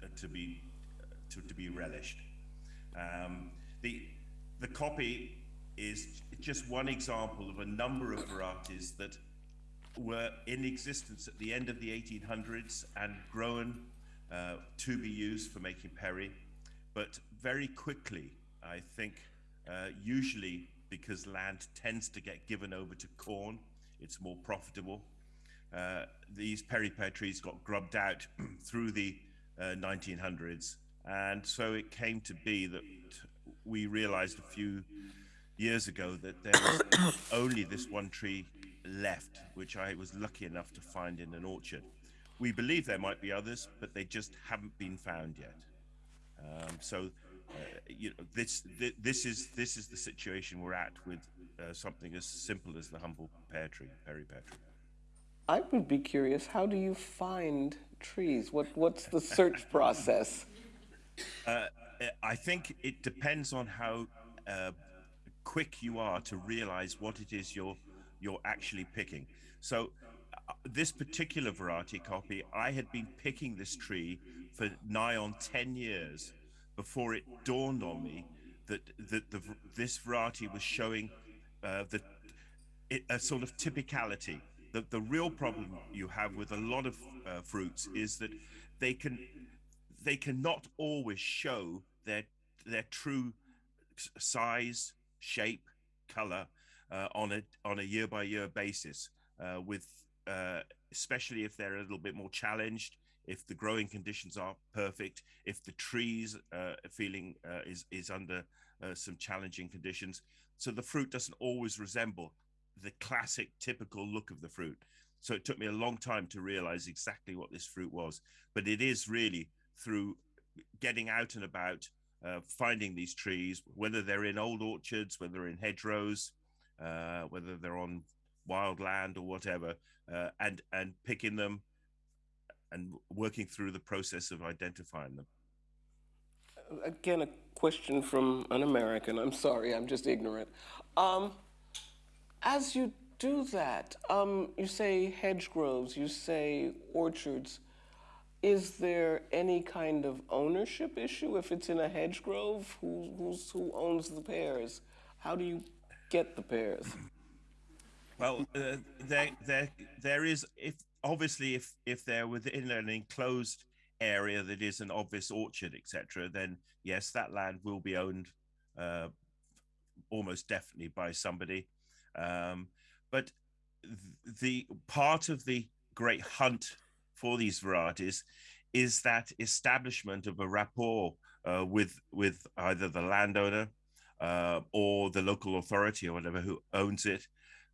uh, to be uh, to, to be relished. Um, the the Coppy is just one example of a number of varieties that were in existence at the end of the 1800s and grown uh, to be used for making perry, but very quickly, I think, uh, usually because land tends to get given over to corn. It's more profitable. Uh, these perry pear trees got grubbed out *clears throat* through the uh, 1900s, and so it came to be that we realized a few years ago that there was *coughs* only this one tree left, which I was lucky enough to find in an orchard. We believe there might be others, but they just haven't been found yet. Um, so, you know, this, this this is this is the situation we're at with uh, something as simple as the humble pear tree, perry pear tree. I would be curious. How do you find trees? What what's the search *laughs* process? Uh, I think it depends on how uh, quick you are to realize what it is you're you're actually picking. So uh, this particular variety Coppy, I had been picking this tree for nigh on 10 years before it dawned on me that, that the, this variety was showing uh, the, it, a sort of typicality. The, the real problem you have with a lot of uh, fruits is that they can they cannot always show their their true size, shape, color uh, on a on a year by year basis. Uh, with uh, especially if they're a little bit more challenged, if the growing conditions are perfect, if the trees uh, feeling uh, is is under uh, some challenging conditions, so the fruit doesn't always resemble the classic typical look of the fruit. So it took me a long time to realize exactly what this fruit was, but it is really through getting out and about, uh, finding these trees, whether they're in old orchards, whether they're in hedgerows, uh, whether they're on wild land or whatever, uh, and and picking them and working through the process of identifying them. Again, a question from an American. I'm sorry, I'm just ignorant. Um, as you do that, um, you say hedge groves, you say orchards. Is there any kind of ownership issue if it's in a hedge grove? Who, who's, who owns the pears? How do you get the pears? Well, uh, there, there, there is. If obviously, if if they're within an enclosed area that is an obvious orchard, etc., then yes, that land will be owned uh, almost definitely by somebody. Um, but th- the part of the great hunt for these varieties is that establishment of a rapport uh, with with either the landowner uh, or the local authority or whatever who owns it,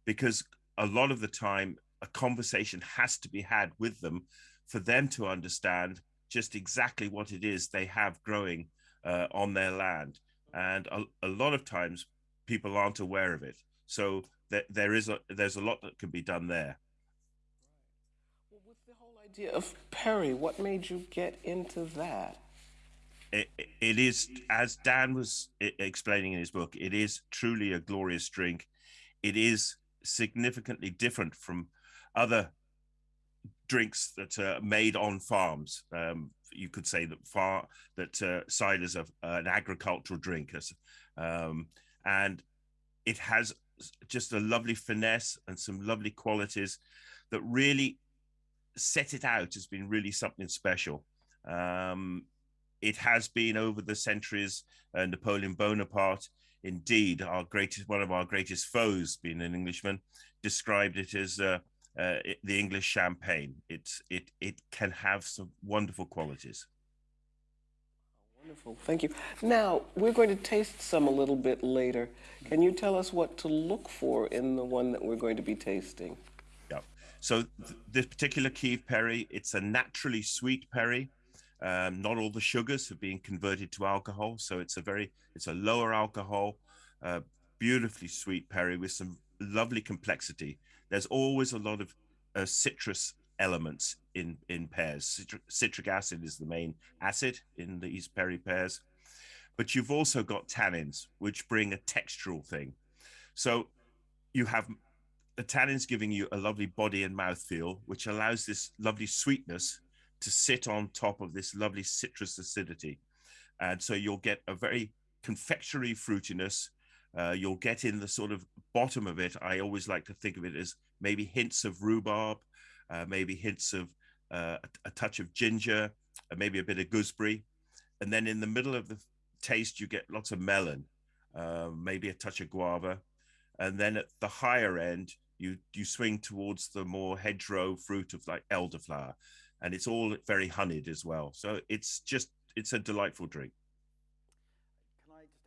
because a lot of the time a conversation has to be had with them for them to understand just exactly what it is they have growing uh, on their land, and a, a, lot of times people aren't aware of it. So th- there is a there's a lot that can be done there. Well, with the whole idea of Perry, what made you get into that? it, it is, as Dan was explaining in his book, it is truly a glorious drink. It is significantly different from other drinks that are made on farms. Um, you could say that far that uh, cider is an agricultural drink, um, and it has just a lovely finesse and some lovely qualities that really set it out as being really something special. Um, it has been over the centuries. Uh, Napoleon Bonaparte, indeed, our greatest, one of our greatest foes, being an Englishman, described it as uh, uh, it, the English champagne. It's it it can have some wonderful qualities. Wonderful, thank you. Now we're going to taste some a little bit later. Can you tell us what to look for in the one that we're going to be tasting? Yeah. So th- this particular keeved Perry, it's a naturally sweet Perry. Um, not all the sugars have been converted to alcohol, so it's a very it's a lower alcohol, uh, beautifully sweet perry with some lovely complexity. There's always a lot of uh, citrus elements in in pears. Citric, acid is the main acid in these perry pears, but you've also got tannins which bring a textural thing. So you have the tannins giving you a lovely body and mouth feel, which allows this lovely sweetness to sit on top of this lovely citrus acidity. And so you'll get a very confectionery fruitiness. Uh, you'll get in the sort of bottom of it. I always like to think of it as maybe hints of rhubarb, uh, maybe hints of uh, a, a, touch of ginger, maybe a bit of gooseberry. And then in the middle of the taste, you get lots of melon. uh, maybe a touch of guava. And then at the higher end, you, you swing towards the more hedgerow fruit of like elderflower. And it's all very honeyed as well. So it's just, it's a delightful drink.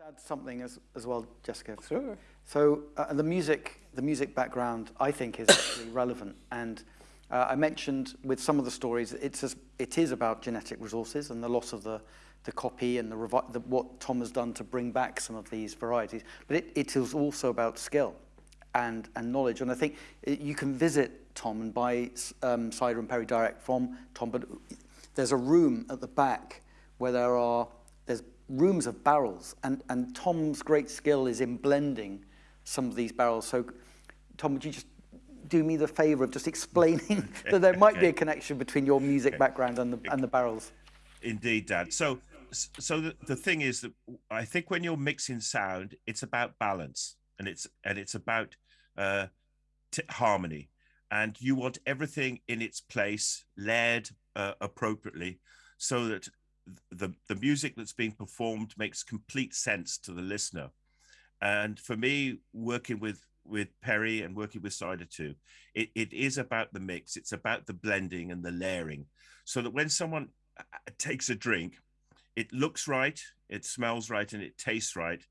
Can I just add something as, as well, Jessica? Sure. So uh, the music, the music background, I think, is actually *coughs* relevant. And uh, I mentioned with some of the stories, it's as, it is about genetic resources and the loss of the, the Coppy and the, the, what Tom has done to bring back some of these varieties. But it, it is also about skill and, and knowledge. And I think it, you can visit Tom and buy um, cider and perry direct from Tom, but there's a room at the back where there are rooms of barrels, and, and Tom's great skill is in blending some of these barrels. So, Tom, would you just do me the favor of just explaining *laughs* that there might be a connection between your music background and the, and the barrels? Indeed, Dan. So, so the, the thing is that I think when you're mixing sound, it's about balance and it's and it's about uh, harmony, and you want everything in its place, layered uh, appropriately, so that the the music that's being performed makes complete sense to the listener. And for me, working with with Perry and working with Cider 2, it, it is about the mix. It's about the blending and the layering, so that when someone uh, takes a drink, it looks right, it smells right, and it tastes right.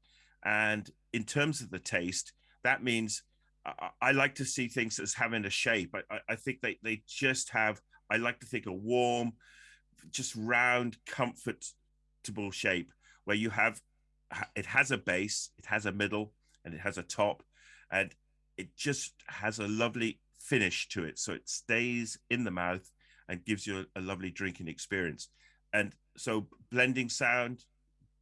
And in terms of the taste, that means I, I like to see things as having a shape. I, I think they, they just have, I like to think a warm, just round, comfortable shape where you have, it has a base, it has a middle, and it has a top, and it just has a lovely finish to it. So it stays in the mouth and gives you a, a lovely drinking experience. And so blending sound,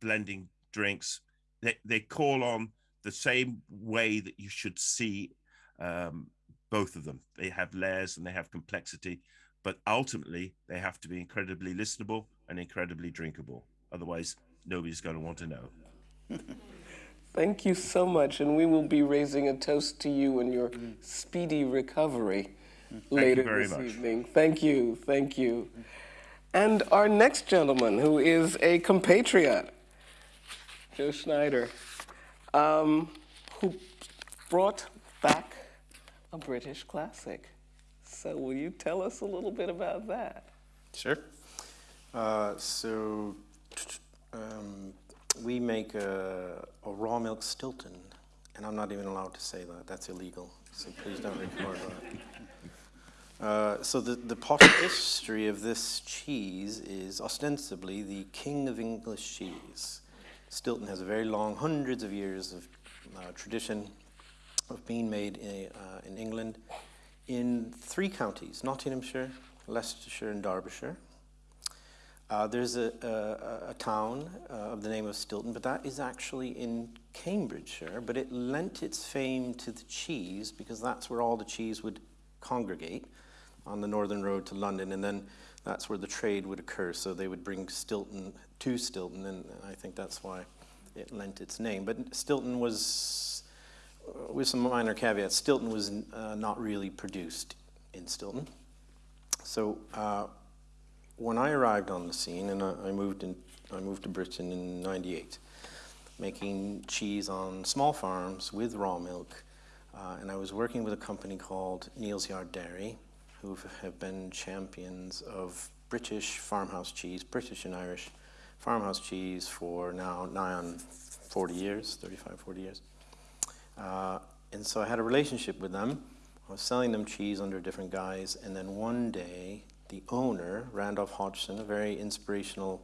blending drinks, they, they call on the same way that you should see um, both of them. They have layers and they have complexity, but ultimately they have to be incredibly listenable and incredibly drinkable. Otherwise, nobody's going to want to know. *laughs* Thank you so much, and we will be raising a toast to you and your speedy recovery Thank later very this much. evening. Thank you, thank you. And our next gentleman, who is a compatriot, Joe Schneider, um, who brought back a British classic. So, will you tell us a little bit about that? Sure. Uh, so, um, we make a, a, raw milk Stilton, and I'm not even allowed to say that. That's illegal. So please don't record that. *laughs* Uh, so the, the potted history of this cheese is ostensibly the king of English cheese. Stilton has a very long, hundreds of years of uh, tradition of being made in, uh, in England in three counties, Nottinghamshire, Leicestershire, and Derbyshire. Uh, there's a, a, a town uh, of the name of Stilton, but that is actually in Cambridgeshire, but it lent its fame to the cheese because that's where all the cheese would congregate on the northern road to London, and then that's where the trade would occur. So they would bring Stilton to Stilton, and I think that's why it lent its name. But Stilton was, with some minor caveats, Stilton was uh, not really produced in Stilton. So uh, when I arrived on the scene, and I, I, moved in, I moved to Britain in '98, making cheese on small farms with raw milk, uh, and I was working with a company called Neal's Yard Dairy, who have been champions of British farmhouse cheese, British and Irish farmhouse cheese for now nigh on 40 years, 35, 40 years. Uh, and so I had a relationship with them. I was selling them cheese under different guys. and then one day, the owner, Randolph Hodgson, a very inspirational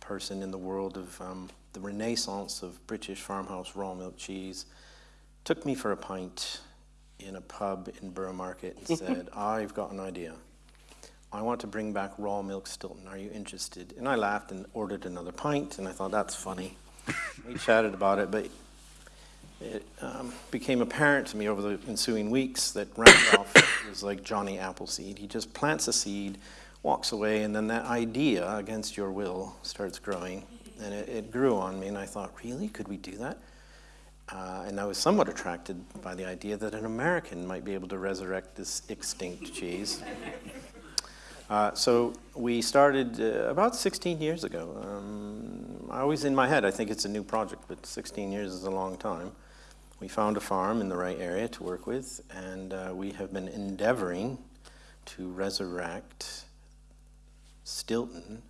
person in the world of um, the renaissance of British farmhouse raw milk cheese, took me for a pint in a pub in Borough Market and *laughs* said, I've got an idea. I want to bring back raw milk Stilton. Are you interested? And I laughed and ordered another pint, and I thought, that's funny. we chatted about it, but it um, became apparent to me over the ensuing weeks that Randolph *coughs* was like Johnny Appleseed. He just plants a seed, walks away, and then that idea, against your will, starts growing. And it, it grew on me, and I thought, really? Could we do that? Uh, and I was somewhat attracted by the idea that an American might be able to resurrect this extinct cheese. *laughs* Uh, so we started uh, about 16 years ago. Um, I always, in my head, I think it's a new project, but 16 years is a long time. We found a farm in the right area to work with, and uh, we have been endeavoring to resurrect Stilton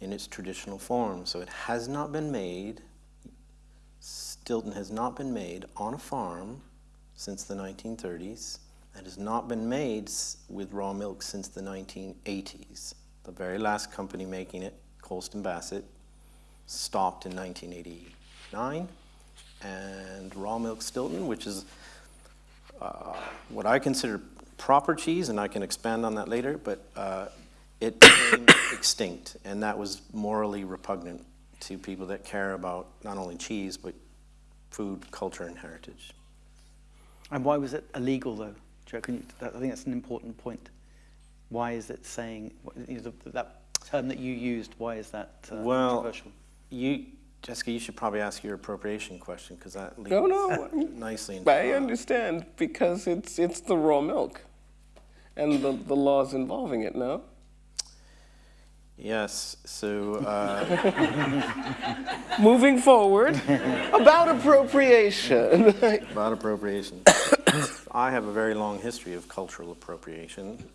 in its traditional form. So it has not been made, Stilton has not been made on a farm since the 1930s. It has not been made with raw milk since the 1980s. The very last company making it, Colston Bassett, stopped in 1989. And raw milk Stilton, which is uh, what I consider proper cheese, and I can expand on that later, but uh, it became *coughs* extinct, and that was morally repugnant to people that care about not only cheese, but food, culture, and heritage. And why was it illegal, though? Joe, can you, I think that's an important point. Why is it saying, you know, the, that term that you used, why is that uh, Well, controversial? You, Jessica, you should probably ask your appropriation question, because that leads No, no. nicely into I understand because it's it's the raw milk, and the, the laws involving it. No. Yes, so uh, *laughs* Moving forward, about appropriation. *laughs* about appropriation. I have a very long history of cultural appropriation.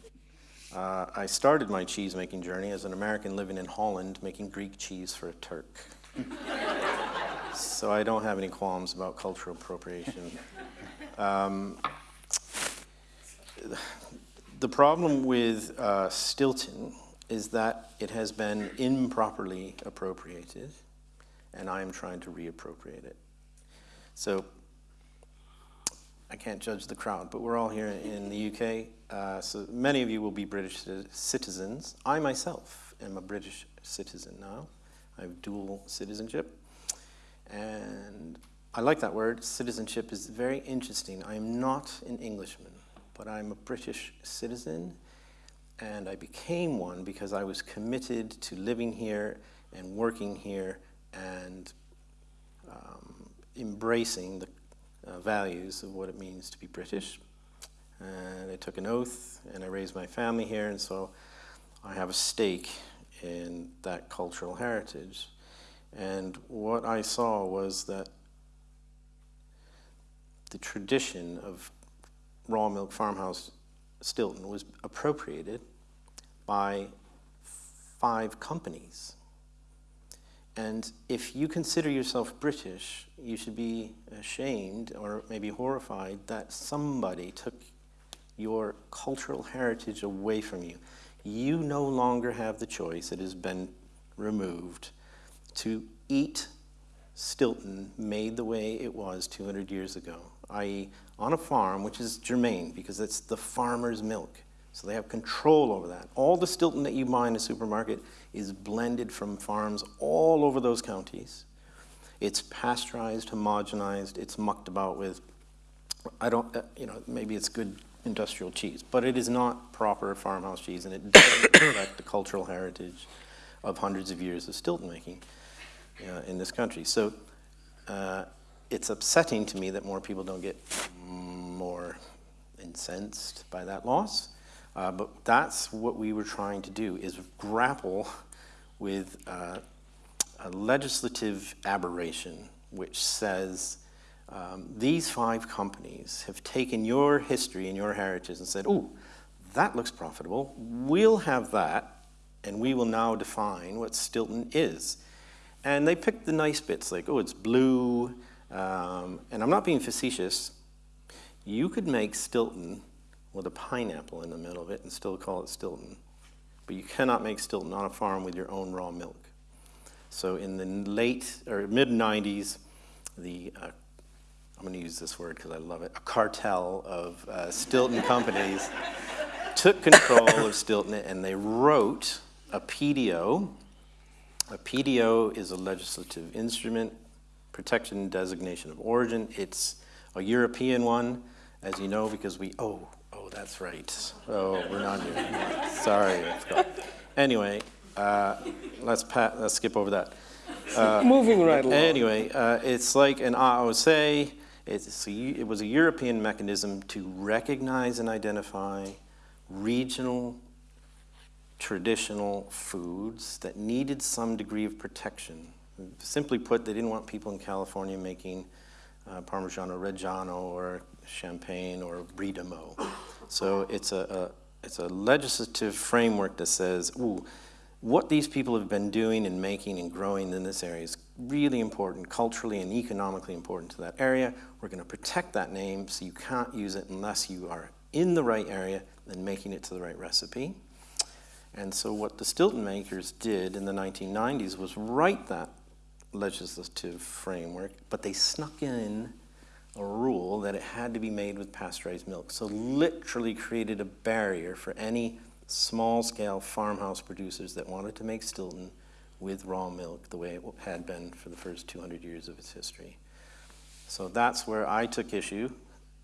Uh, I started my cheese making journey as an American living in Holland making Greek cheese for a Turk. So I don't have any qualms about cultural appropriation. Um, the problem with uh, Stilton is that it has been improperly appropriated, and I am trying to reappropriate it. So I can't judge the crowd, but we're all here in the UK, uh, so many of you will be British citizens. I myself am a British citizen now. I have dual citizenship. And I like that word. Citizenship is very interesting. I am not an Englishman, but I'm a British citizen, and I became one because I was committed to living here and working here and um, embracing the uh, values of what it means to be British. And I took an oath, and I raised my family here, and so I have a stake in that cultural heritage. And what I saw was that the tradition of raw milk farmhouse Stilton was appropriated by five companies. And if you consider yourself British, you should be ashamed or maybe horrified that somebody took your cultural heritage away from you. You no longer have the choice, it has been removed, to eat Stilton made the way it was 200 years ago, i.e., on a farm, which is germane because it's the farmer's milk. So they have control over that. All the Stilton that you buy in a supermarket is blended from farms all over those counties. It's pasteurized, homogenized, it's mucked about with, I don't, uh, you know, maybe it's good industrial cheese, but it is not proper farmhouse cheese and it doesn't *coughs* reflect the cultural heritage of hundreds of years of Stilton making uh, in this country. So uh, it's upsetting to me that more people don't get more incensed by that loss. Uh, but that's what we were trying to do, is grapple with uh, a legislative aberration which says um, these five companies have taken your history and your heritage and said, oh, that looks profitable. We'll have that, and we will now define what Stilton is. And they picked the nice bits, like, oh, it's blue. Um, and I'm not being facetious. You could make Stilton with a pineapple in the middle of it and still call it Stilton. But you cannot make Stilton on a farm with your own raw milk. So in the late or mid 90s, the uh, I'm going to use this word because I love it. A cartel of uh, Stilton companies *laughs* took control of Stilton and they wrote a PDO. A PDO is a legislative instrument, protection designation of origin. It's a European one, as you know, because we, oh, oh, that's right. Oh, we're not doing it. Sorry. Anyway, uh, let's, pa- let's skip over that. Moving right along. Anyway, uh, it's like an AOC. It's a, it was a European mechanism to recognize and identify regional, traditional foods that needed some degree of protection. Simply put, they didn't want people in California making uh, Parmigiano Reggiano or Champagne or Brie de Meaux. So it's a, a, it's a legislative framework that says, ooh, what these people have been doing and making and growing in this area is really important, culturally and economically important to that area. We're going to protect that name so you can't use it unless you are in the right area and making it to the right recipe. And so what the Stilton makers did in the 1990s was write that legislative framework, but they snuck in a rule that it had to be made with pasteurized milk. So literally created a barrier for any small-scale farmhouse producers that wanted to make Stilton with raw milk the way it had been for the first 200 years of its history. So that's where I took issue.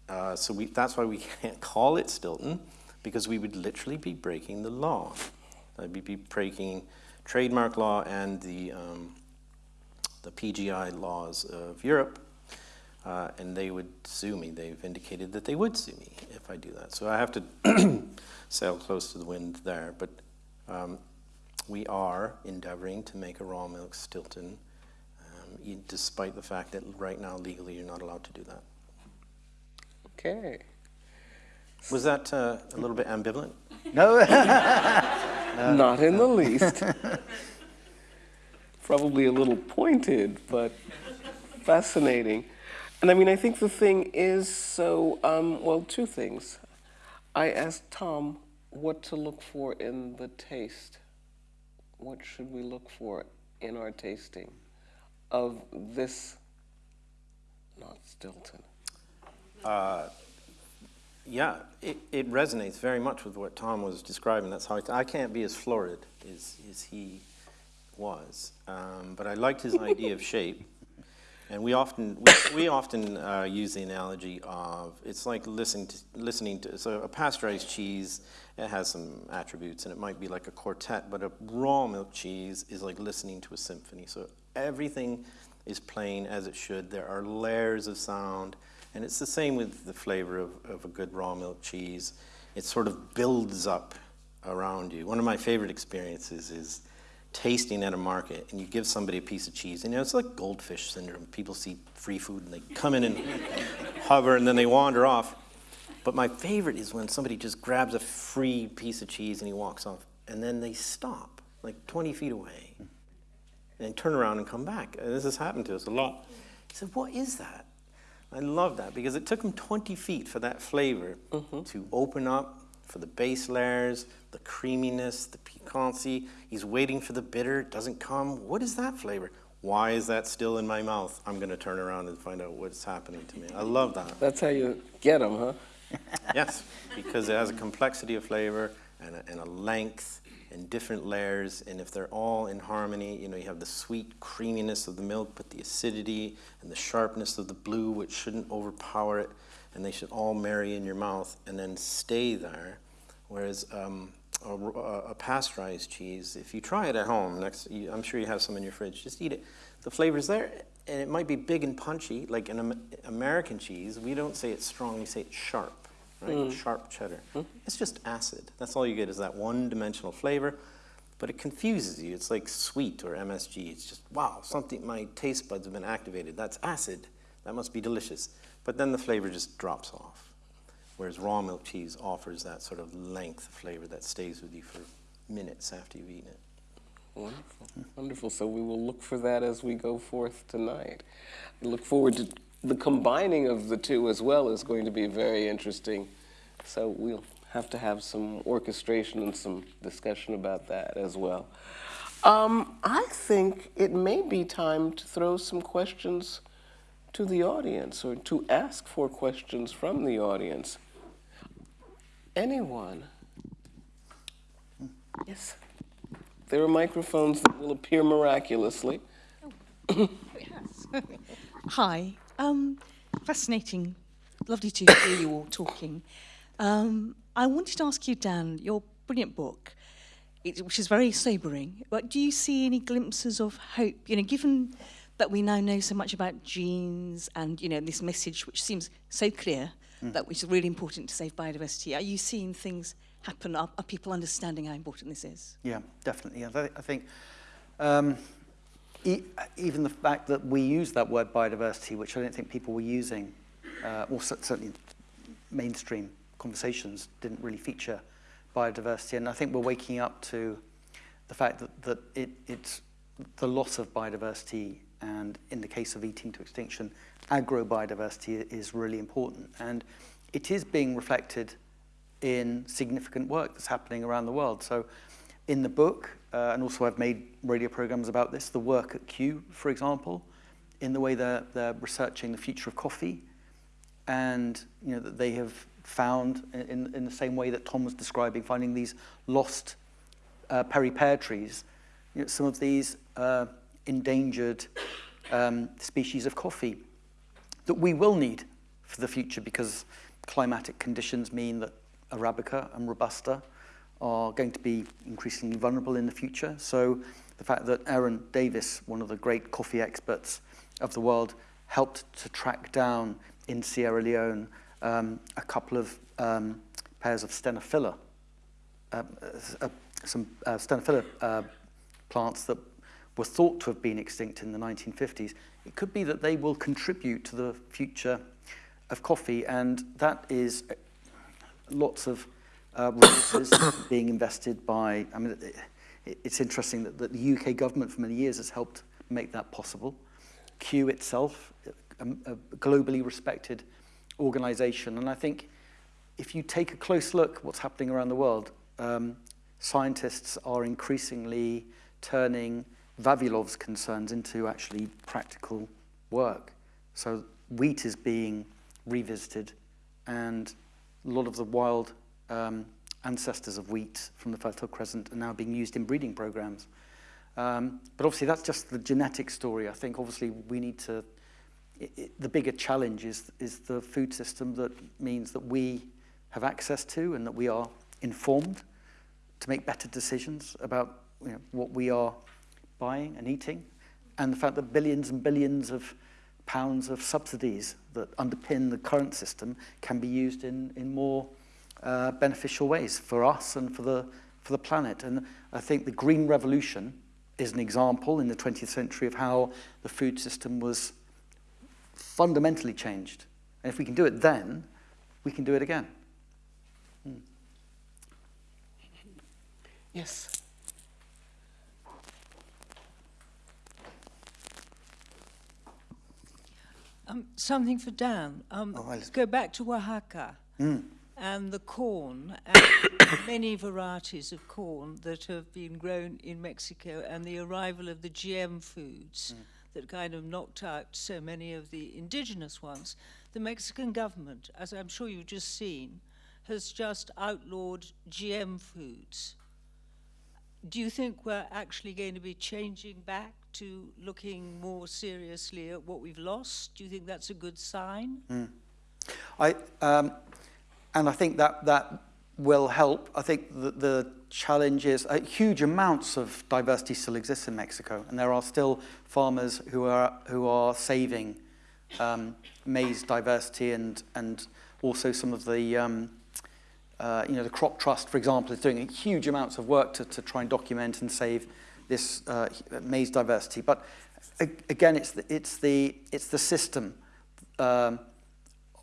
Uh, so we, that's why we *laughs* can't call it Stilton, because we would literally be breaking the law. I'd be breaking trademark law and the, um, the PGI laws of Europe, uh, and they would sue me. They've indicated that they would sue me if I do that. So I have to *clears throat* sail close to the wind there. But um, we are endeavoring to make a raw milk Stilton, um, despite the fact that right now legally you're not allowed to do that. Okay. Was that uh, a little bit ambivalent? No, *laughs* *laughs* Not in the least. Probably a little pointed, but fascinating. And I mean, I think the thing is so, um, well, two things. I asked Tom what to look for in the taste. What should we look for in our tasting of this, not Stilton? Uh, yeah, it, it resonates very much with what Tom was describing. That's how I, I can't be as florid as, as he was. Um, but I liked his idea of shape. *laughs* And we often, we, we often uh, use the analogy of, it's like listening to, listening to, so a pasteurized cheese, it has some attributes and it might be like a quartet, but a raw milk cheese is like listening to a symphony. So everything is playing as it should. There are layers of sound. And it's the same with the flavor of, of a good raw milk cheese. It sort of builds up around you. One of my favorite experiences is tasting at a market and you give somebody a piece of cheese and you know, it's like goldfish syndrome. People see free food and they come in and *laughs* hover and then they wander off. But my favorite is when somebody just grabs a free piece of cheese and he walks off and then they stop like 20 feet away and turn around and come back. And this has happened to us a lot. He said, what is that? I love that because it took him 20 feet for that flavor mm -hmm. to open up, for the base layers, the creaminess, the piquancy. He's waiting for the bitter, it doesn't come. What is that flavor? Why is that still in my mouth? I'm going to turn around and find out what's happening to me. I love that. That's how you get them, huh? *laughs* yes, because it has a complexity of flavor and a, and a length and different layers, and if they're all in harmony, you know, you have the sweet creaminess of the milk, but the acidity and the sharpness of the blue, which shouldn't overpower it, and they should all marry in your mouth and then stay there. Whereas um, a, a, pasteurized cheese, if you try it at home, next, you, I'm sure you have some in your fridge, just eat it. The flavor's there, and it might be big and punchy, like an American cheese. We don't say it's strong, we say it's sharp right? Mm. Sharp cheddar. Mm. It's just acid. That's all you get is that one-dimensional flavor, but it confuses you. It's like sweet or MSG. It's just, wow, something, my taste buds have been activated. That's acid. That must be delicious. But then the flavor just drops off. Whereas raw milk cheese offers that sort of length of flavor that stays with you for minutes after you've eaten it. Wonderful, wonderful. So we will look for that as we go forth tonight. I look forward to the combining of the two as well is going to be very interesting. So we'll have to have some orchestration and some discussion about that as well. Um, I think it may be time to throw some questions to the audience or to ask for questions from the audience. Anyone? Yes. There are microphones that will appear miraculously. Oh, yes. *laughs* Hi. Um, fascinating. Lovely to hear you all talking. Um, I wanted to ask you, Dan, your brilliant book, it, which is very sobering, but do you see any glimpses of hope? You know, given that we now know so much about genes and, you know, this message which seems so clear mm. that which is really important to save biodiversity, are you seeing things happen? Are, are people understanding how important this is? Yeah, definitely. I, th I think um, e even the fact that we use that word biodiversity, which I don't think people were using, uh, or certainly mainstream conversations didn't really feature biodiversity. And I think we're waking up to the fact that, that it, it's the loss of biodiversity and in the case of eating to extinction, agro-biodiversity is really important. And it is being reflected in significant work that's happening around the world. So in the book, uh, and also I've made radio programs about this, the work at Kew, for example, in the way they're, they're researching the future of coffee, and you know that they have found in, in the same way that Tom was describing, finding these lost uh, perry pear trees, you know, some of these uh, endangered um, species of coffee that we will need for the future because climatic conditions mean that Arabica and Robusta are going to be increasingly vulnerable in the future. So the fact that Aaron Davis, one of the great coffee experts of the world, helped to track down in Sierra Leone um, a couple of um, pairs of Stenophylla, uh, uh, some uh, uh, plants that were thought to have been extinct in the 1950s. It could be that they will contribute to the future of coffee, and that is uh, lots of uh, resources *coughs* being invested by, I mean, it, it's interesting that, that the UK government for many years has helped make that possible. Kew itself, a, a globally respected organization, and I think if you take a close look at what's happening around the world, um, scientists are increasingly turning Vavilov's concerns into actually practical work. So wheat is being revisited and a lot of the wild um, ancestors of wheat from the Fertile Crescent are now being used in breeding programs. Um, but obviously that's just the genetic story. I think obviously we need to, it, it, the bigger challenge is, is the food system that means that we have access to and that we are informed to make better decisions about you know, what we are buying and eating, and the fact that billions and billions of pounds of subsidies that underpin the current system can be used in, in more uh, beneficial ways for us and for the, for the planet. And I think the Green Revolution is an example in the 20th century of how the food system was fundamentally changed. And if we can do it then, we can do it again. Hmm. Yes. Um, something for Dan. Um, Oh, let's- go back to Oaxaca Mm. and the corn and *coughs* many varieties of corn that have been grown in Mexico and the arrival of the GM foods that kind of knocked out so many of the indigenous ones. The Mexican government, as I'm sure you've just seen, has just outlawed GM foods. Do you think we're actually going to be changing back to looking more seriously at what we've lost? Do you think that's a good sign? I, um, and I think that, that will help. I think the, the challenge is uh, huge amounts of diversity still exists in Mexico, and there are still farmers who are, who are saving um, maize diversity and, and also some of the, um, uh, you know, the Crop Trust, for example, is doing huge amounts of work to, to try and document and save this uh, maize diversity. But again, it's the, it's the, it's the system um,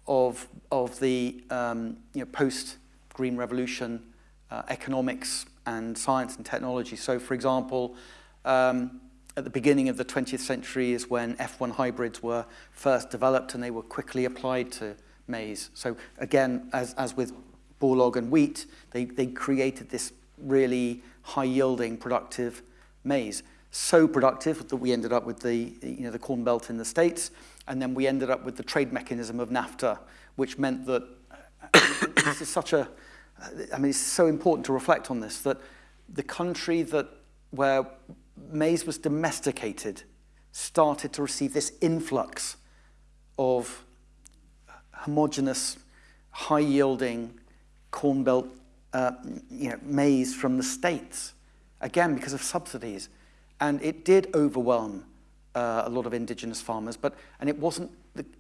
of, of the um, you know, post-Green Revolution uh, economics and science and technology. So, for example, um, at the beginning of the 20th century is when F1 hybrids were first developed and they were quickly applied to maize. So again, as, as with Borlaug and wheat, they, they created this really high-yielding, productive maize. So productive that we ended up with the, you know, the Corn Belt in the States, and then we ended up with the trade mechanism of NAFTA, which meant that *coughs* this is such a, I mean, it's so important to reflect on this, that the country that, where maize was domesticated started to receive this influx of homogeneous, high-yielding corn belt uh, you know, maize from the States, again, because of subsidies. And it did overwhelm uh, a lot of indigenous farmers, but, and it wasn't,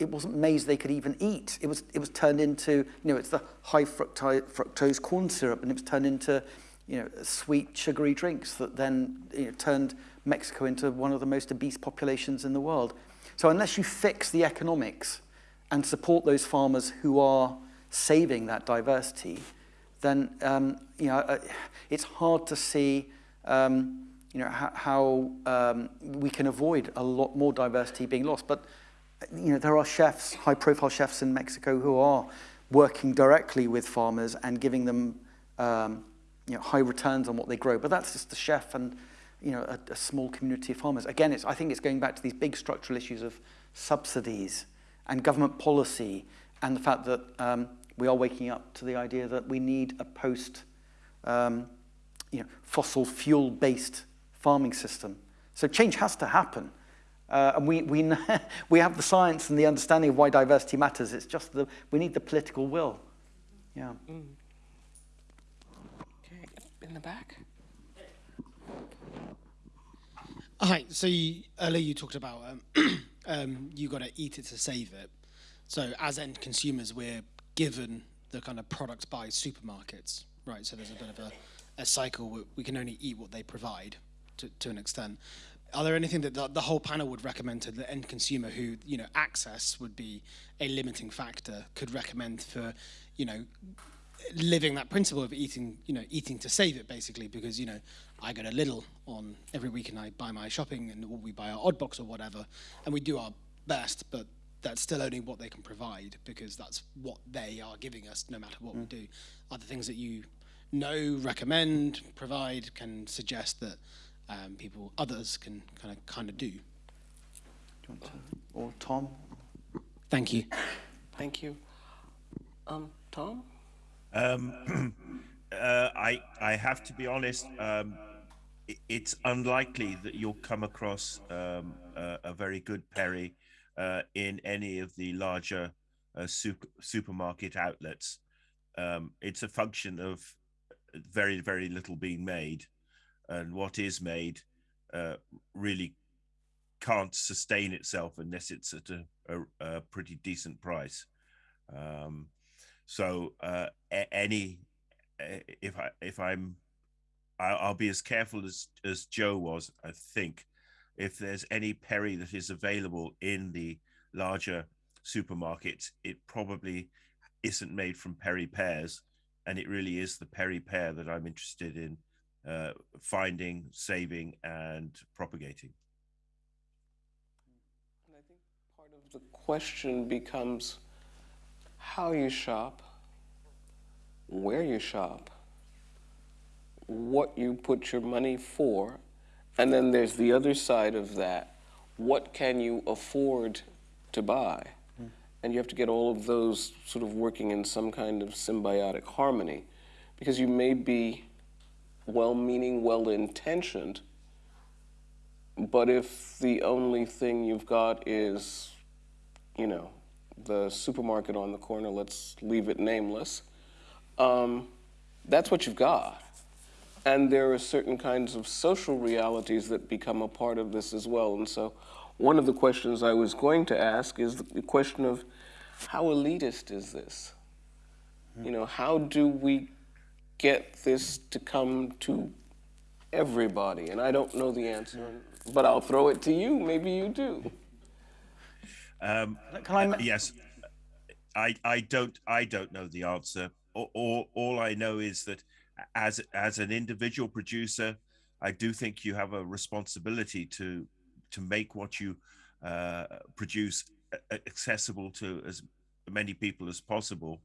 it wasn't maize they could even eat. It was, it was turned into, you know, it's the high fructose, fructose corn syrup, and it was turned into, you know, sweet, sugary drinks that then you know, turned Mexico into one of the most obese populations in the world. So unless you fix the economics and support those farmers who are saving that diversity, then um, you know uh, it's hard to see um, you know how, um, we can avoid a lot more diversity being lost. But you know there are chefs, high-profile chefs in Mexico who are working directly with farmers and giving them um, you know, high returns on what they grow. But that's just the chef and you know, a, a small community of farmers. Again, it's, I think it's going back to these big structural issues of subsidies and government policy and the fact that um, we are waking up to the idea that we need a post um, you know, fossil fuel based farming system. So change has to happen. Uh, and we, we, *laughs* we have the science and the understanding of why diversity matters. It's just the, we need the political will. Yeah. Mm. Okay, in the back. Hi. So you, earlier you talked about um, *clears throat* um, you got to eat it to save it. So as end consumers, we're given the kind of products by supermarkets, right? So there's a bit of a, a cycle. Where we can only eat what they provide to, to an extent. Are there anything that the, the whole panel would recommend to the end consumer who, you know, access would be a limiting factor, could recommend for, you know, living that principle of eating, you know, eating to save it basically, because, you know, I go to Lidl on every week and I buy my shopping and we buy our odd box or whatever, and we do our best, but that's still only what they can provide because that's what they are giving us no matter what mm. we do. Are there things that you know, recommend, provide, can suggest that um, people, others can kind of kind of do? do you to, or Tom? Thank you. Thank you. Um, Tom? Um, *clears throat* uh, I I have to be honest. Um, it, it's unlikely that you'll come across um, a, a, very good Perry uh, in any of the larger uh, super, supermarket outlets. Um, it's a function of very very little being made, and what is made uh, really can't sustain itself unless it's at a, a, a pretty decent price. Um, so uh, any if I if I'm I'll be as careful as as Joe was. I think if there's any Perry that is available in the larger supermarkets, it probably isn't made from Perry pears, and it really is the Perry pear that I'm interested in uh, finding, saving, and propagating. And I think part of the question becomes how you shop, where you shop, what you put your money for, and then there's the other side of that. What can you afford to buy? And you have to get all of those sort of working in some kind of symbiotic harmony because you may be well meaning, well intentioned, but if the only thing you've got is, you know, the supermarket on the corner, let's leave it nameless, um, that's what you've got. And there are certain kinds of social realities that become a part of this as well. And so one of the questions I was going to ask is the question of how elitist is this? You know, how do we get this to come to everybody? And I don't know the answer, but I'll throw it to you. Maybe you do. Um, Can I? Yes, I, I don't I don't know the answer. All, all, all I know is that as as an individual producer, I do think you have a responsibility to to make what you uh, produce accessible to as many people as possible.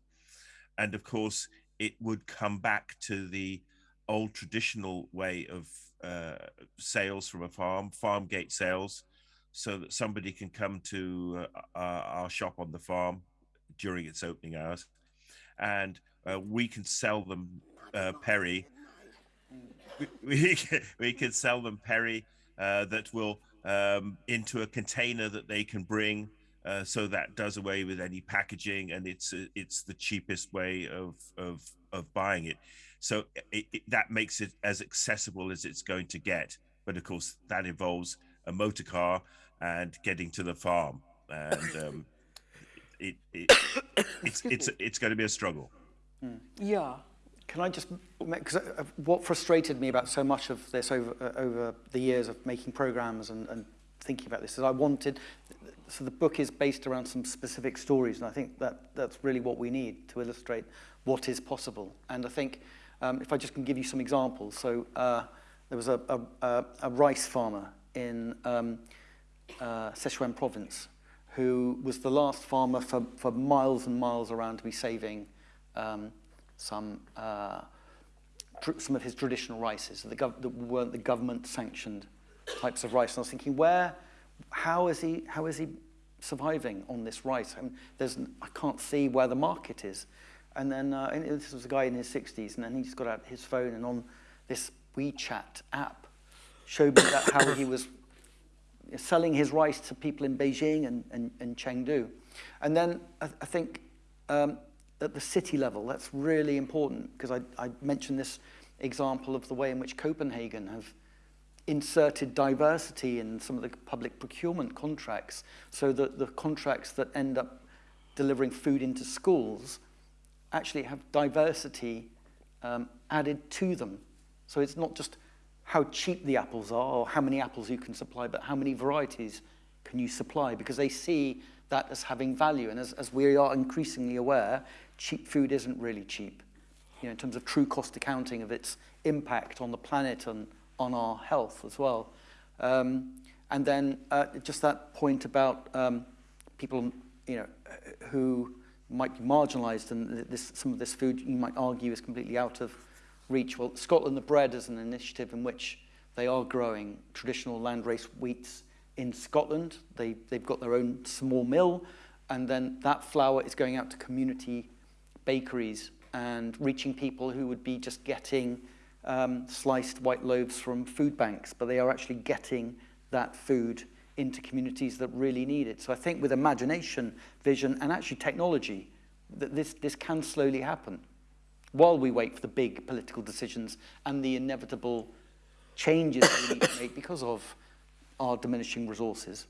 And of course, it would come back to the old traditional way of uh, sales from a farm, farm gate sales, so that somebody can come to uh, our shop on the farm during its opening hours, and uh, we can sell them uh, Perry. We, *laughs* we, we can sell them Perry uh, that will um, into a container that they can bring. Uh, so that does away with any packaging, and it's uh, it's the cheapest way of of of buying it. So it, it, that makes it as accessible as it's going to get. But of course, that involves a motor car and getting to the farm, and um, *laughs* it, it it's it's *laughs* it's going to be a struggle. Yeah, Can I just, because what frustrated me about so much of this over, uh, over the years of making programs and, and thinking about this is I wanted, so the book is based around some specific stories, and I think that that's really what we need to illustrate what is possible. And I think um, if I just can give you some examples, so uh, there was a, a, a, a rice farmer in um, uh, Sichuan province who was the last farmer for, for miles and miles around to be saving um, some uh, some of his traditional rices that, that weren't the government sanctioned types of rice. And I was thinking, where, how is he, how is he surviving on this rice? I, mean, there's, I can't see where the market is. And then uh, and this was a guy in his 60s, and then he just got out his phone and on this WeChat app showed me that how he was selling his rice to people in Beijing and, and, and Chengdu. And then I, I think um, at the city level, that's really important because I, I mentioned this example of the way in which Copenhagen have inserted diversity in some of the public procurement contracts so that the contracts that end up delivering food into schools actually have diversity um, added to them. So it's not just how cheap the apples are or how many apples you can supply, but how many varieties can you supply because they see that as having value. And as, as we are increasingly aware, cheap food isn't really cheap, you know, in terms of true cost accounting of its impact on the planet and on our health as well. Um, and then uh, just that point about um, people, you know, who might be marginalised and this, some of this food you might argue is completely out of reach. Well, Scotland the Bread is an initiative in which they are growing traditional landrace wheats in Scotland. They, they've got their own small mill and then that flour is going out to community bakeries and reaching people who would be just getting um, sliced white loaves from food banks, but they are actually getting that food into communities that really need it. So I think with imagination, vision, and actually technology, that this, this can slowly happen while we wait for the big political decisions and the inevitable changes we need to make because of our diminishing resources.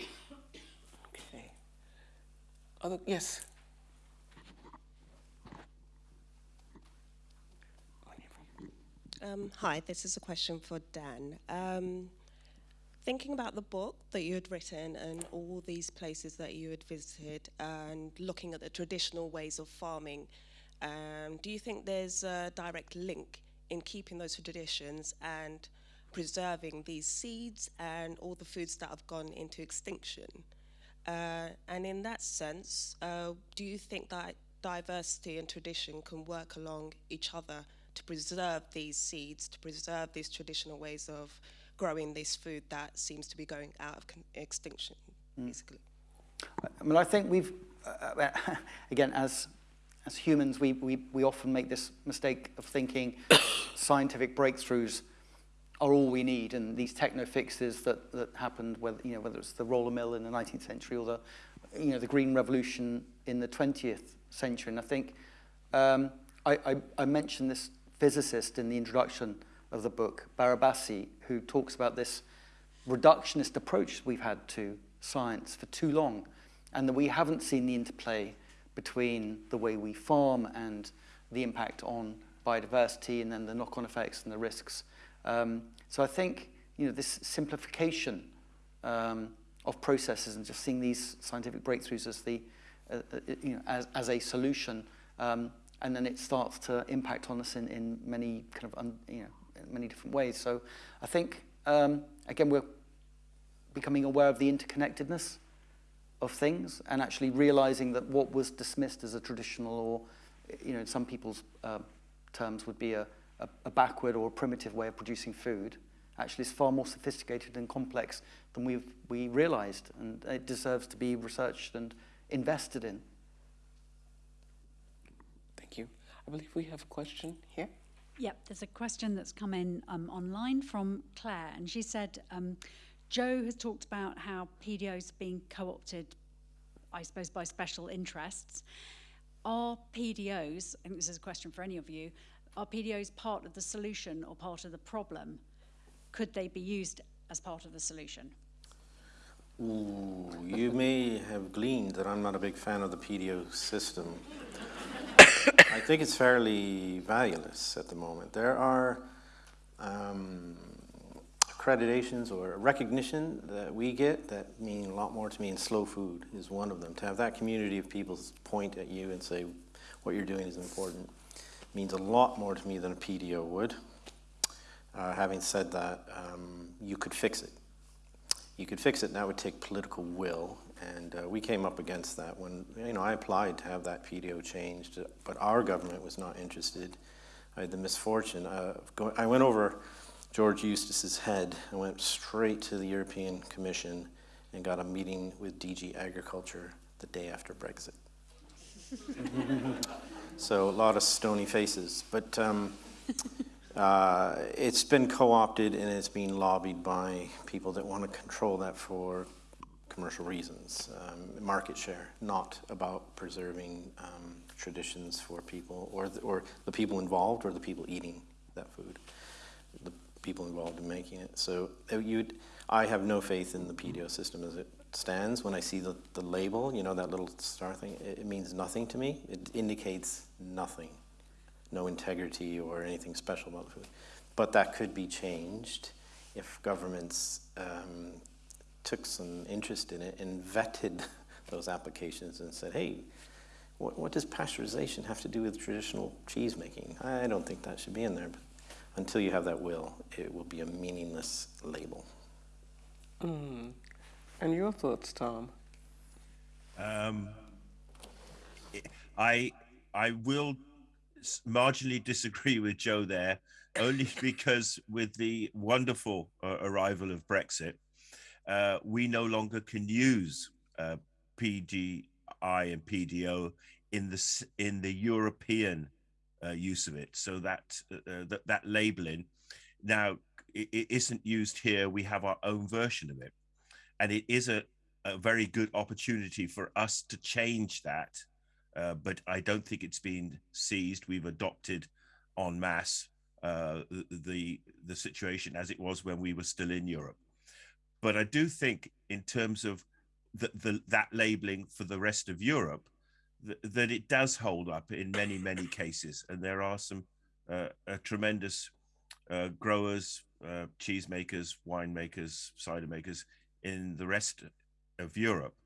Okay. Other, yes. Um, hi, this is a question for Dan. Um, thinking about the book that you had written and all these places that you had visited and looking at the traditional ways of farming, um, do you think there's a direct link in keeping those traditions and preserving these seeds and all the foods that have gone into extinction? Uh, and in that sense, uh, do you think that diversity and tradition can work along each other to preserve these seeds, to preserve these traditional ways of growing this food that seems to be going out of extinction, mm. basically. I mean, I think we've, uh *laughs* again, as as humans, we, we, we often make this mistake of thinking *coughs* scientific breakthroughs are all we need, and these techno fixes that, that happened, whether, you know, whether it's the roller mill in the 19th century or the, you know, the green revolution in the 20th century. And I think um, I, I, I mentioned this physicist in the introduction of the book, Barabasi, who talks about this reductionist approach we've had to science for too long, and that we haven't seen the interplay between the way we farm and the impact on biodiversity and then the knock-on effects and the risks. Um, so I think you know this simplification um, of processes and just seeing these scientific breakthroughs as the uh, uh, you know as, as a solution um, and then it starts to impact on us in, in many kind of, un, you know, many different ways. So I think, um, again, we're becoming aware of the interconnectedness of things and actually realizing that what was dismissed as a traditional or, you know, in some people's uh, terms would be a, a, a backward or a primitive way of producing food actually is far more sophisticated and complex than we've, we realized and it deserves to be researched and invested in. I believe we have a question here. Yep, there's a question that's come in um, online from Claire, and she said, um, Joe has talked about how PDOs being co-opted, I suppose, by special interests. Are PDOs, I think this is a question for any of you, are PDOs part of the solution or part of the problem? Could they be used as part of the solution? Ooh, you may have gleaned that I'm not a big fan of the PDO system. I think it's fairly valueless at the moment. There are um, accreditations or recognition that we get that mean a lot more to me, and slow food is one of them. To have that community of people point at you and say, what you're doing is important, means a lot more to me than a PDO would. Uh, having said that, um, you could fix it. You could fix it, and that would take political will. And uh, we came up against that when, you know, I applied to have that PDO changed, but our government was not interested. I had the misfortune of going, I went over George Eustice's head and went straight to the European Commission and got a meeting with DG Agriculture the day after Brexit. *laughs* so a lot of stony faces. But um, uh, it's been co-opted and it's been lobbied by people that want to control that for commercial reasons, um, market share, not about preserving um, traditions for people or the, or the people involved or the people eating that food, the people involved in making it. So uh, you'd, I have no faith in the PDO system as it stands. When I see the, the label, you know, that little star thing, it, it means nothing to me. It indicates nothing, no integrity or anything special about the food. But that could be changed if governments um, took some interest in it and vetted *laughs* those applications and said, hey, what, what does pasteurization have to do with traditional cheese making? I don't think that should be in there. But until you have that will, it will be a meaningless label. Mm. And your thoughts, Tom? Um, I I will marginally disagree with Joe there, only *laughs* because with the wonderful uh, arrival of Brexit, uh, we no longer can use uh, PGI and PDO in the in the European uh, use of it. So that uh, uh, that, that labeling now it, it isn't used here. We have our own version of it, and it is a, a very good opportunity for us to change that. But I don't think it's been seized. We've adopted en masse the the situation as it was when we were still in Europe. But I do think, in terms of the, the that labeling for the rest of Europe, th that it does hold up in many many cases, and there are some uh, tremendous uh, growers, uh, cheesemakers, winemakers, cider makers in the rest of Europe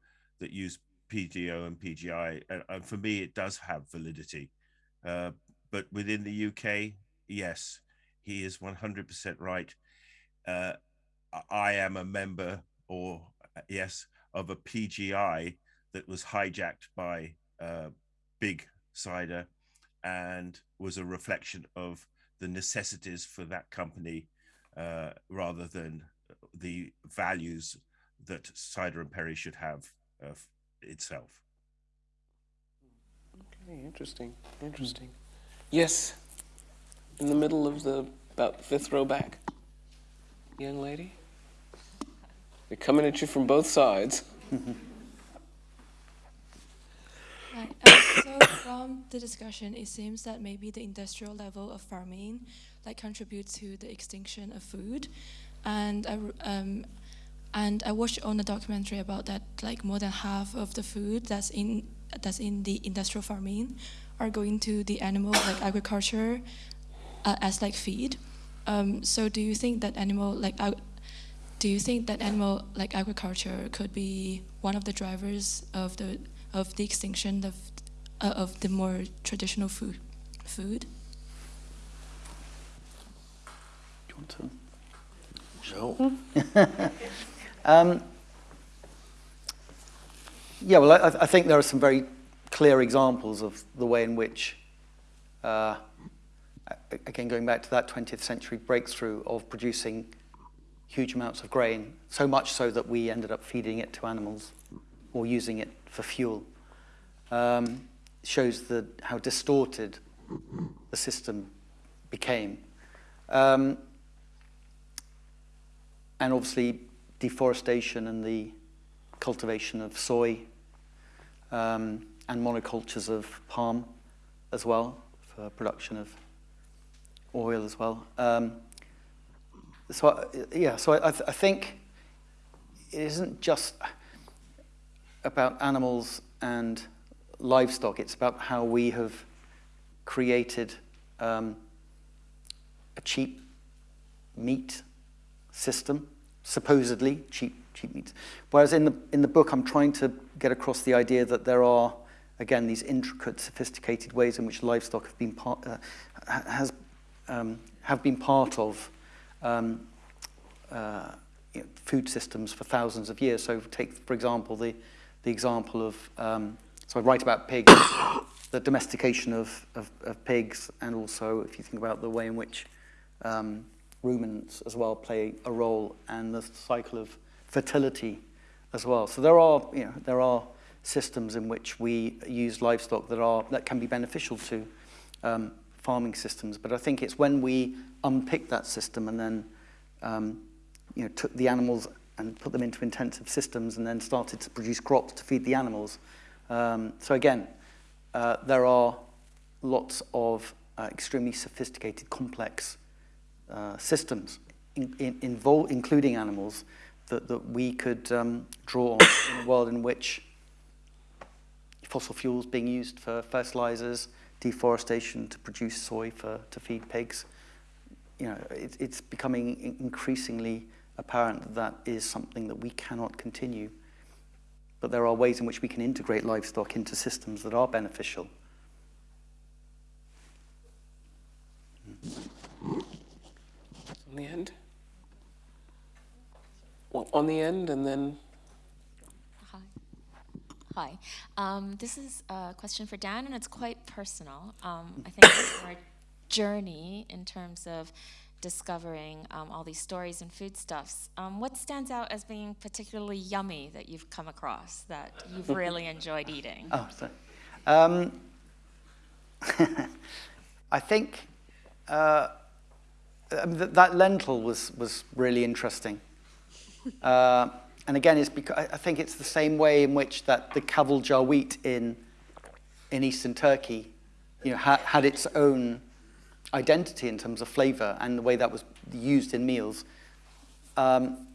that use PDO and PGI, and, and for me, it does have validity. Uh, but within the UK, yes, he is 100% right. Uh, I am a member, or yes, of a PGI that was hijacked by uh, Big Cider and was a reflection of the necessities for that company uh, rather than the values that Cider and Perry should have uh, itself. Okay, interesting, interesting. Yes, in the middle of the about fifth row back, young lady. They're coming at you from both sides. *laughs* Right. Um, so from the discussion, it seems that maybe the industrial level of farming like contributes to the extinction of food, and I um, and I watched on a documentary about that. Like more than half of the food that's in that's in the industrial farming are going to the animal like agriculture uh, as like feed. Um, so do you think that animal like uh, do you think that animal like agriculture could be one of the drivers of the of the extinction of uh, of the more traditional food food? Do you want to? Joe. *laughs* um, yeah, well, I, I, think there are some very clear examples of the way in which, uh, again, going back to that 20th century breakthrough of producing huge amounts of grain, so much so that we ended up feeding it to animals or using it for fuel. Um, shows the, how distorted the system became. Um, and obviously deforestation and the cultivation of soy um, and monocultures of palm as well for production of oil as well. Um, so yeah, so I, I think it isn't just about animals and livestock, it's about how we have created um, a cheap meat system, supposedly cheap cheap meat. Whereas in the in the book, I'm trying to get across the idea that there are again these intricate, sophisticated ways in which livestock have been part uh, has um, have been part of um, uh, you know, food systems for thousands of years. So take, for example, the the example of um, so I write about pigs, *coughs* the domestication of, of, of pigs, and also if you think about the way in which um, ruminants as well play a role, and the cycle of fertility as well. So there are, you know, there are systems in which we use livestock that are that can be beneficial to um, farming systems. But I think it's when we unpick that system and then um, you know, took the animals and put them into intensive systems and then started to produce crops to feed the animals um, so again, uh, there are lots of uh, extremely sophisticated, complex uh, systems, in, in, involve, including animals, that, that we could um, draw on in a world in which fossil fuels being used for fertilizers, deforestation to produce soy for, to feed pigs. You know, it, it's becoming increasingly apparent that that is something that we cannot continue but there are ways in which we can integrate livestock into systems that are beneficial. On the end? Well, on the end and then... Hi. Um, this is a question for Dan, and it's quite personal. Um, I think our journey in terms of discovering um, all these stories and foodstuffs. Um, what stands out as being particularly yummy that you've come across that you've really *laughs* enjoyed eating? Oh, sorry. Um, *laughs* I think uh, that lentil was, was really interesting. Uh, and again, it's because I think it's the same way in which that the kaval wheat in, in eastern Turkey you know, ha had its own identity in terms of flavor and the way that was used in meals. Um,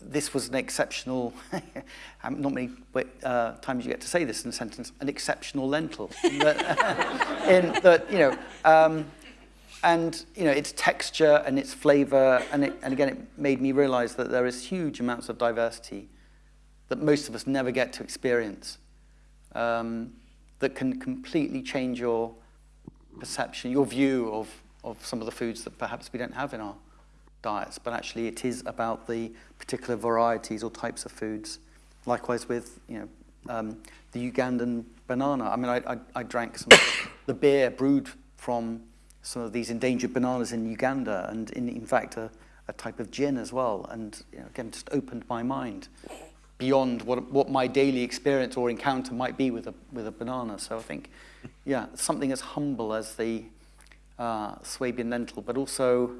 this was an exceptional, *laughs* not many uh, times you get to say this in a sentence, an exceptional lentil. *laughs* *laughs* in, that, in that, you know, um, and, you know, its texture and its flavor, and, it, and again, it made me realize that there is huge amounts of diversity that most of us never get to experience um, that can completely change your perception, your view of, of some of the foods that perhaps we don't have in our diets, but actually it is about the particular varieties or types of foods. Likewise with, you know, um, the Ugandan banana. I mean, I, I, I drank some the beer brewed from some of these endangered bananas in Uganda, and in, in fact a, a type of gin as well. And you know, again, just opened my mind beyond what, what my daily experience or encounter might be with a, with a banana. So I think yeah, something as humble as the uh, Swabian lentil, but also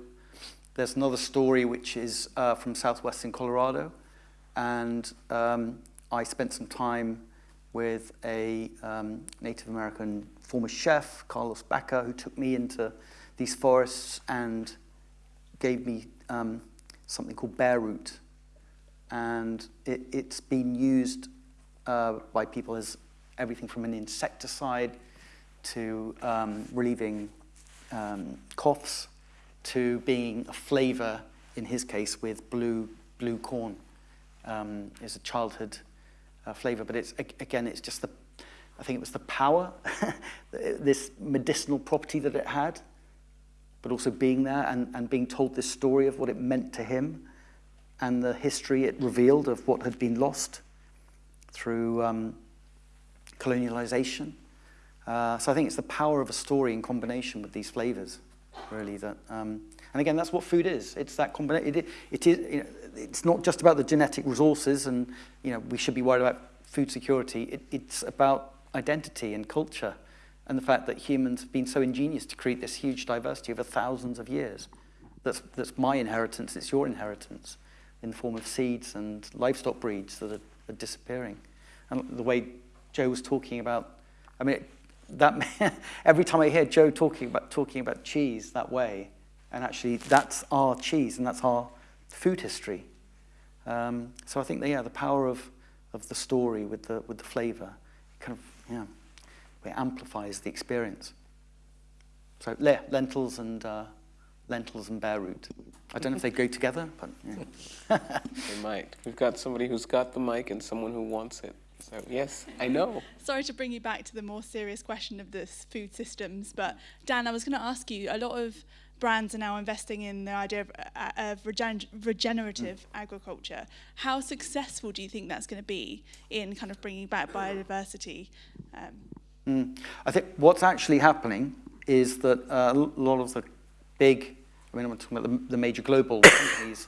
there's another story which is uh, from southwestern Colorado, and um, I spent some time with a um, Native American former chef, Carlos Baca, who took me into these forests and gave me um, something called bear root. And it, has been used uh, by people as everything from an insecticide to um, relieving um, coughs, to being a flavor, in his case, with blue, blue corn. Um, is a childhood uh, flavor, but it's, again, it's just the, I think it was the power, *laughs* this medicinal property that it had, but also being there and, and being told this story of what it meant to him and the history it revealed of what had been lost through um, colonialization uh, so I think it's the power of a story in combination with these flavors, really. That, um, and again, that's what food is. It's that combination. It, it is. You know, it's not just about the genetic resources, and you know, we should be worried about food security. It, it's about identity and culture, and the fact that humans have been so ingenious to create this huge diversity over thousands of years. That's that's my inheritance. It's your inheritance, in the form of seeds and livestock breeds that are, are disappearing. And the way Joe was talking about, I mean. That *laughs* every time I hear Joe talking about talking about cheese that way, and actually that's our cheese and that's our food history. Um, so I think yeah, the power of of the story with the with the flavour, kind of yeah, it amplifies the experience. So le lentils and uh, lentils and bear root. I don't know if they go together, but yeah. *laughs* they might. We've got somebody who's got the mic and someone who wants it. So yes, I know. *laughs* Sorry to bring you back to the more serious question of the food systems, but Dan, I was going to ask you. A lot of brands are now investing in the idea of, uh, of regen regenerative mm. agriculture. How successful do you think that's going to be in kind of bringing back biodiversity? Um, mm. I think what's actually happening is that uh, a lot of the big, I mean, I'm talking about the, the major global *coughs* companies,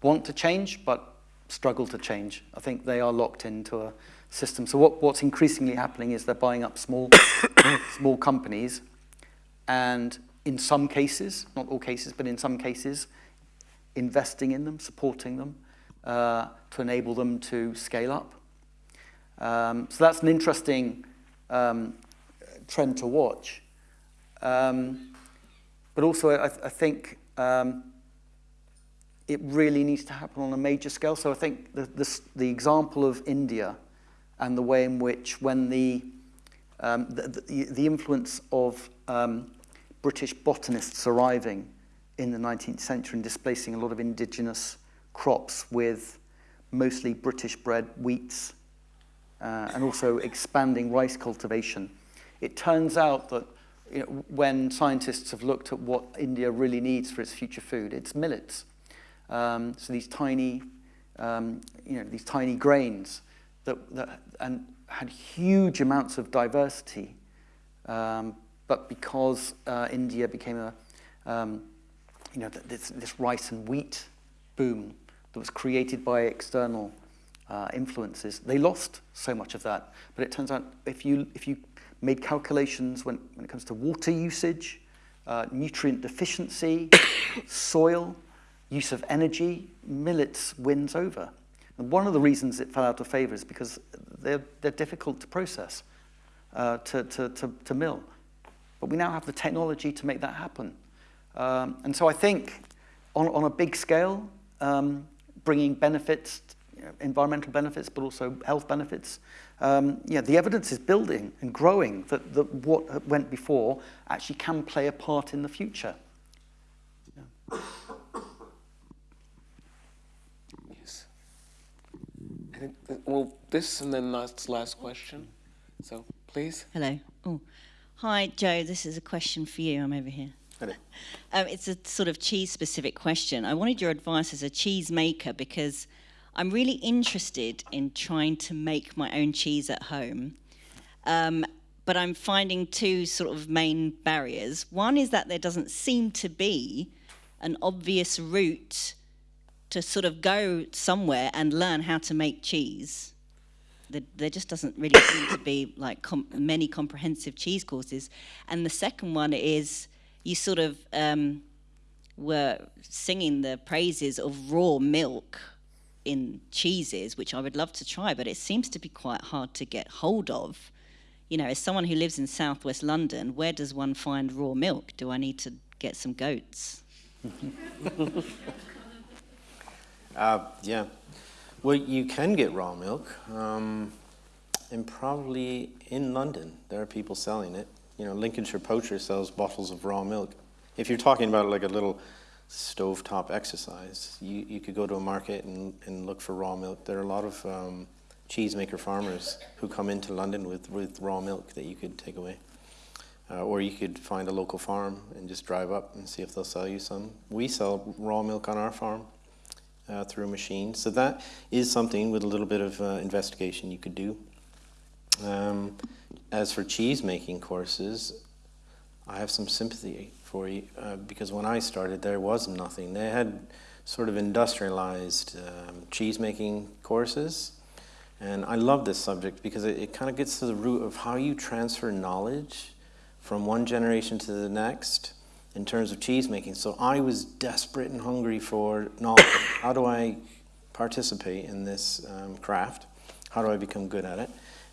want to change, but struggle to change. I think they are locked into a system. So what, what's increasingly happening is they're buying up small, *coughs* small companies and in some cases, not all cases, but in some cases, investing in them, supporting them uh, to enable them to scale up. Um, so that's an interesting um, trend to watch. Um, but also, I, th I think um, it really needs to happen on a major scale. So I think the, the, the example of India and the way in which when the, um, the, the, influence of um, British botanists arriving in the 19th century and displacing a lot of indigenous crops with mostly British bred wheats uh, and also expanding rice cultivation. It turns out that you know, when scientists have looked at what India really needs for its future food, it's millets. Um, so these tiny, um, you know, these tiny grains that, that and had huge amounts of diversity, um, but because uh, India became a, um, you know, this, this rice and wheat boom that was created by external uh, influences, they lost so much of that. But it turns out if you, if you made calculations when, when it comes to water usage, uh, nutrient deficiency, *coughs* soil, use of energy, millets wins over. And one of the reasons it fell out of favor is because they're, they're difficult to process, uh, to, to, to, to mill. But we now have the technology to make that happen. Um, and so I think on, on a big scale, um, bringing benefits, you know, environmental benefits, but also health benefits, um, yeah, the evidence is building and growing that, that what went before actually can play a part in the future. Yeah. Yes. well, this and then last, last question. So, please. Hello. Oh. Hi, Joe. This is a question for you. I'm over here. Hello. *laughs* Um, it's a sort of cheese-specific question. I wanted your advice as a cheese maker because I'm really interested in trying to make my own cheese at home. Um, but I'm finding two sort of main barriers. One is that there doesn't seem to be an obvious route to sort of go somewhere and learn how to make cheese there, there just doesn't really seem to be like com many comprehensive cheese courses. And the second one is you sort of um, were singing the praises of raw milk in cheeses, which I would love to try, but it seems to be quite hard to get hold of. You know, as someone who lives in southwest London, where does one find raw milk? Do I need to get some goats? *laughs* uh, yeah, well, you can get raw milk, um, and probably in London, there are people selling it. You know, Lincolnshire Poacher sells bottles of raw milk. If you're talking about like a little stovetop exercise, you, you could go to a market and, and look for raw milk. There are a lot of um, cheesemaker farmers who come into London with, with raw milk that you could take away. Uh, or you could find a local farm and just drive up and see if they'll sell you some. We sell raw milk on our farm uh, through a machine. So that is something with a little bit of uh, investigation you could do. Um, as for cheese making courses, I have some sympathy for you uh, because when I started there was nothing. They had sort of industrialized um, cheese making courses and I love this subject because it, it kind of gets to the root of how you transfer knowledge from one generation to the next in terms of cheese making. So I was desperate and hungry for knowledge. How do I participate in this um, craft? How do I become good at it?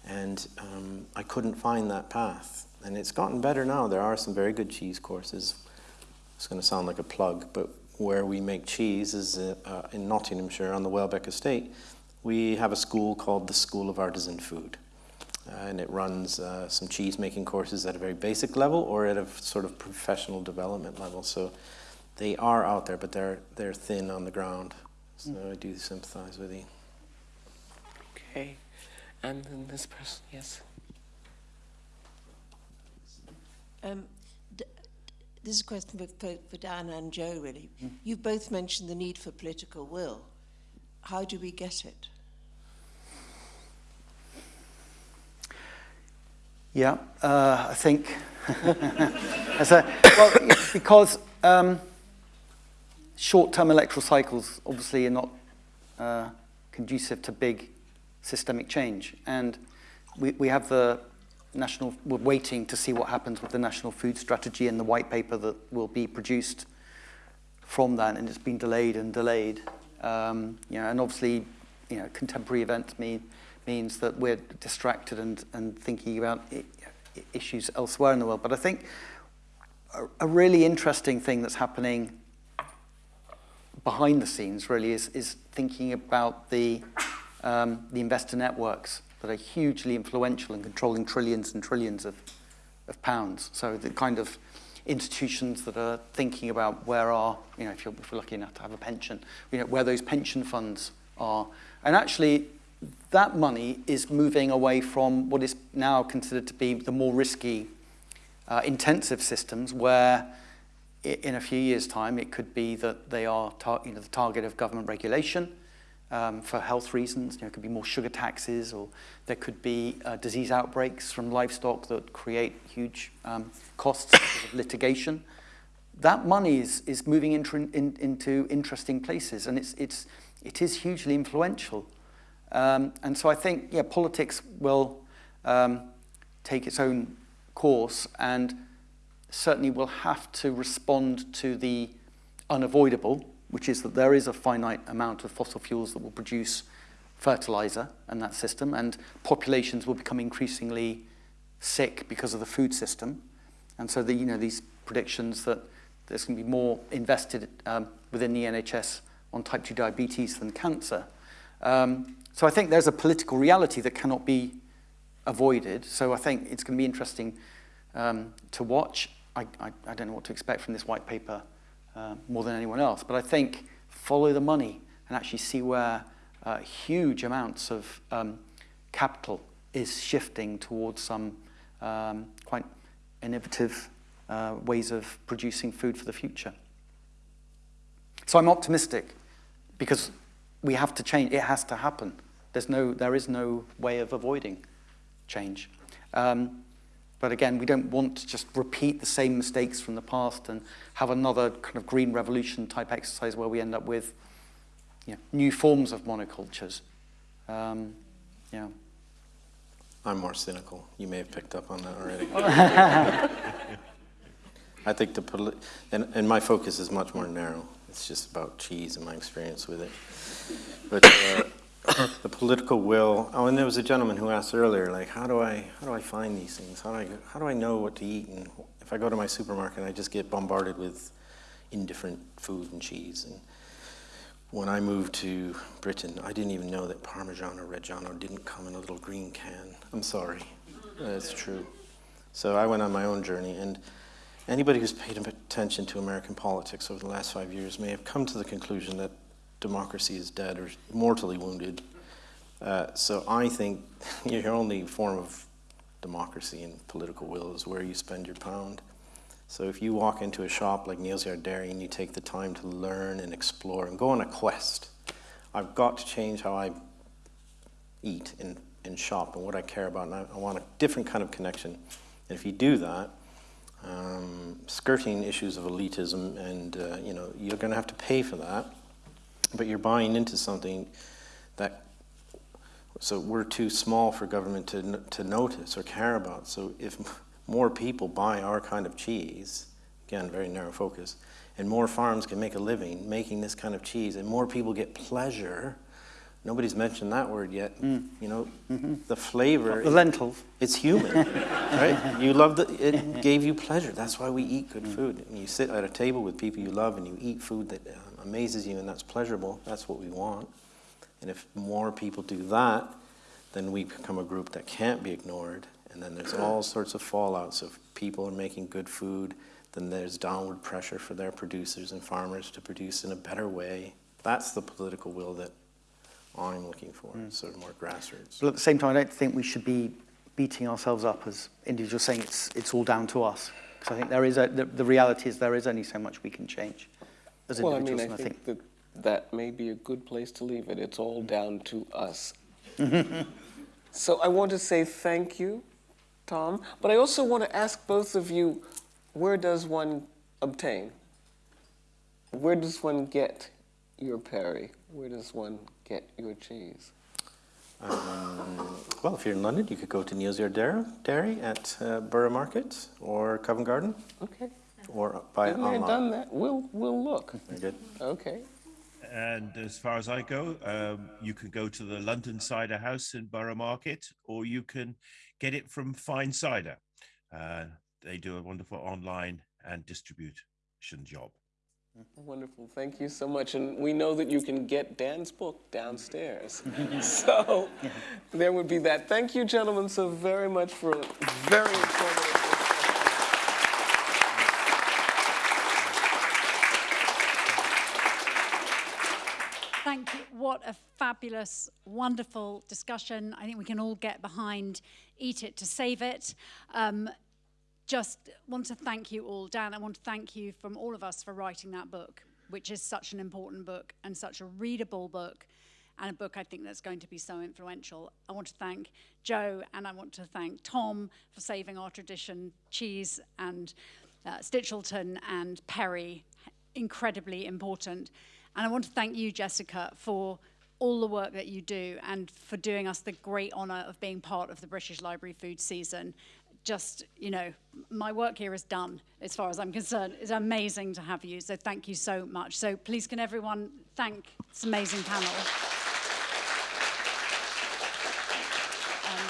And um, I couldn't find that path. And it's gotten better now. There are some very good cheese courses. It's going to sound like a plug, but where we make cheese is uh, uh, in Nottinghamshire on the Welbeck Estate. We have a school called the School of Artisan Food. Uh, and it runs uh, some cheese making courses at a very basic level or at a sort of professional development level. So they are out there, but they're they're thin on the ground. So I do sympathize with you. Okay. And then this person, yes. Um, this is a question for, for, for Dan and Joe, really. You've both mentioned the need for political will. How do we get it? Yeah, uh, I think. *laughs* well, because um, short-term electoral cycles obviously are not uh, conducive to big systemic change. And we, we have the national, we're waiting to see what happens with the national food strategy and the white paper that will be produced from that, and it's been delayed and delayed. Um, you know, and obviously, you know, contemporary events mean, means that we're distracted and, and thinking about issues elsewhere in the world. But I think a, a really interesting thing that's happening behind the scenes really is, is thinking about the, um, the investor networks that are hugely influential in controlling trillions and trillions of, of pounds. So the kind of institutions that are thinking about where are, you know, if, you're, if we're lucky enough to have a pension, you know, where those pension funds are. And actually, that money is moving away from what is now considered to be the more risky uh, intensive systems where in a few years' time it could be that they are you know, the target of government regulation um, for health reasons. You know, it could be more sugar taxes or there could be uh, disease outbreaks from livestock that create huge um, costs of litigation. That money is, is moving into, in, into interesting places and it's, it's, it is hugely influential. Um, and so I think, yeah, politics will um, take its own course and certainly will have to respond to the unavoidable, which is that there is a finite amount of fossil fuels that will produce fertilizer and that system, and populations will become increasingly sick because of the food system. And so the, you know, these predictions that there's going to be more invested um, within the NHS on type 2 diabetes than cancer. Um, so I think there's a political reality that cannot be avoided. So I think it's going to be interesting um, to watch. I, I, I don't know what to expect from this white paper uh, more than anyone else, but I think follow the money and actually see where uh, huge amounts of um, capital is shifting towards some um, quite innovative uh, ways of producing food for the future. So I'm optimistic because we have to change. It has to happen. There's no, there is no way of avoiding change. Um, but again, we don't want to just repeat the same mistakes from the past and have another kind of green revolution type exercise where we end up with you know, new forms of monocultures. Um, yeah. I'm more cynical. You may have picked up on that already. *laughs* I think the poli- and, and my focus is much more narrow. It's just about cheese and my experience with it. But uh, *coughs* the political will. Oh, and there was a gentleman who asked earlier, like, how do I how do I find these things? How do I how do I know what to eat? And if I go to my supermarket, I just get bombarded with indifferent food and cheese. And when I moved to Britain, I didn't even know that Parmesan or Reggiano didn't come in a little green can. I'm sorry, that's true. So I went on my own journey, and anybody who's paid attention to American politics over the last five years may have come to the conclusion that democracy is dead or mortally wounded. Uh, so I think *laughs* your only form of democracy and political will is where you spend your pound. So if you walk into a shop like Neal's Yard Dairy and you take the time to learn and explore and go on a quest, I've got to change how I eat and, and shop and what I care about. And I, I want a different kind of connection. And if you do that, um, skirting issues of elitism and, uh, you know, you're going to have to pay for that, but you're buying into something that so we're too small for government to, to notice or care about. So if more people buy our kind of cheese, again, very narrow focus, and more farms can make a living making this kind of cheese, and more people get pleasure. Nobody's mentioned that word yet. Mm. You know, mm-hmm. the flavor. The lentils. It's human, right? *laughs* You love the. It gave you pleasure. That's why we eat good mm. food. And you sit at a table with people you love, and you eat food that uh, amazes you, and that's pleasurable. That's what we want. And if more people do that, then we become a group that can't be ignored. And then there's all *clears throat* sorts of fallouts of people are making good food, then there's downward pressure for their producers and farmers to produce in a better way. That's the political will that I'm looking for, hmm. sort of more grassroots. But at the same time, I don't think we should be beating ourselves up as individuals saying it's, it's all down to us. Because I think there is a, the, the reality is there is only so much we can change as Well, I individuals. mean, I and think that that may be a good place to leave it. It's all down to us. *laughs* So I want to say thank you, Tom, but I also want to ask both of you, where does one obtain? Where does one get your Perry? Where does one get your cheese? Um, well, if you're in London, you could go to Neal's Yard Dairy, Dairy at uh, Borough Market or Covent Garden. Okay. Or buy it Been there, online. done that. We'll, we'll look. Very good. Okay. And as far as I go, um, you can go to the London Cider House in Borough Market, or you can get it from Fine Cider. Uh, they do a wonderful online and distribution job. Wonderful. Thank you so much. And we know that you can get Dan's book downstairs. *laughs* so there would be that. Thank you, gentlemen, so very much for a very informative Thank you. What a fabulous, wonderful discussion. I think we can all get behind Eat It to Save It. Um, just want to thank you all. Dan, I want to thank you from all of us for writing that book, which is such an important book and such a readable book and a book I think that's going to be so influential. I want to thank Joe and I want to thank Tom for saving our tradition cheese and uh, Stichelton and Perry, incredibly important. And I want to thank you, Jessica, for all the work that you do and for doing us the great honour of being part of the British Library food season. Just, you know, my work here is done as far as I'm concerned. It's amazing to have you, so thank you so much. So please can everyone thank this amazing panel. Um,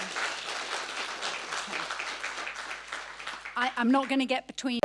I, I'm not going to get between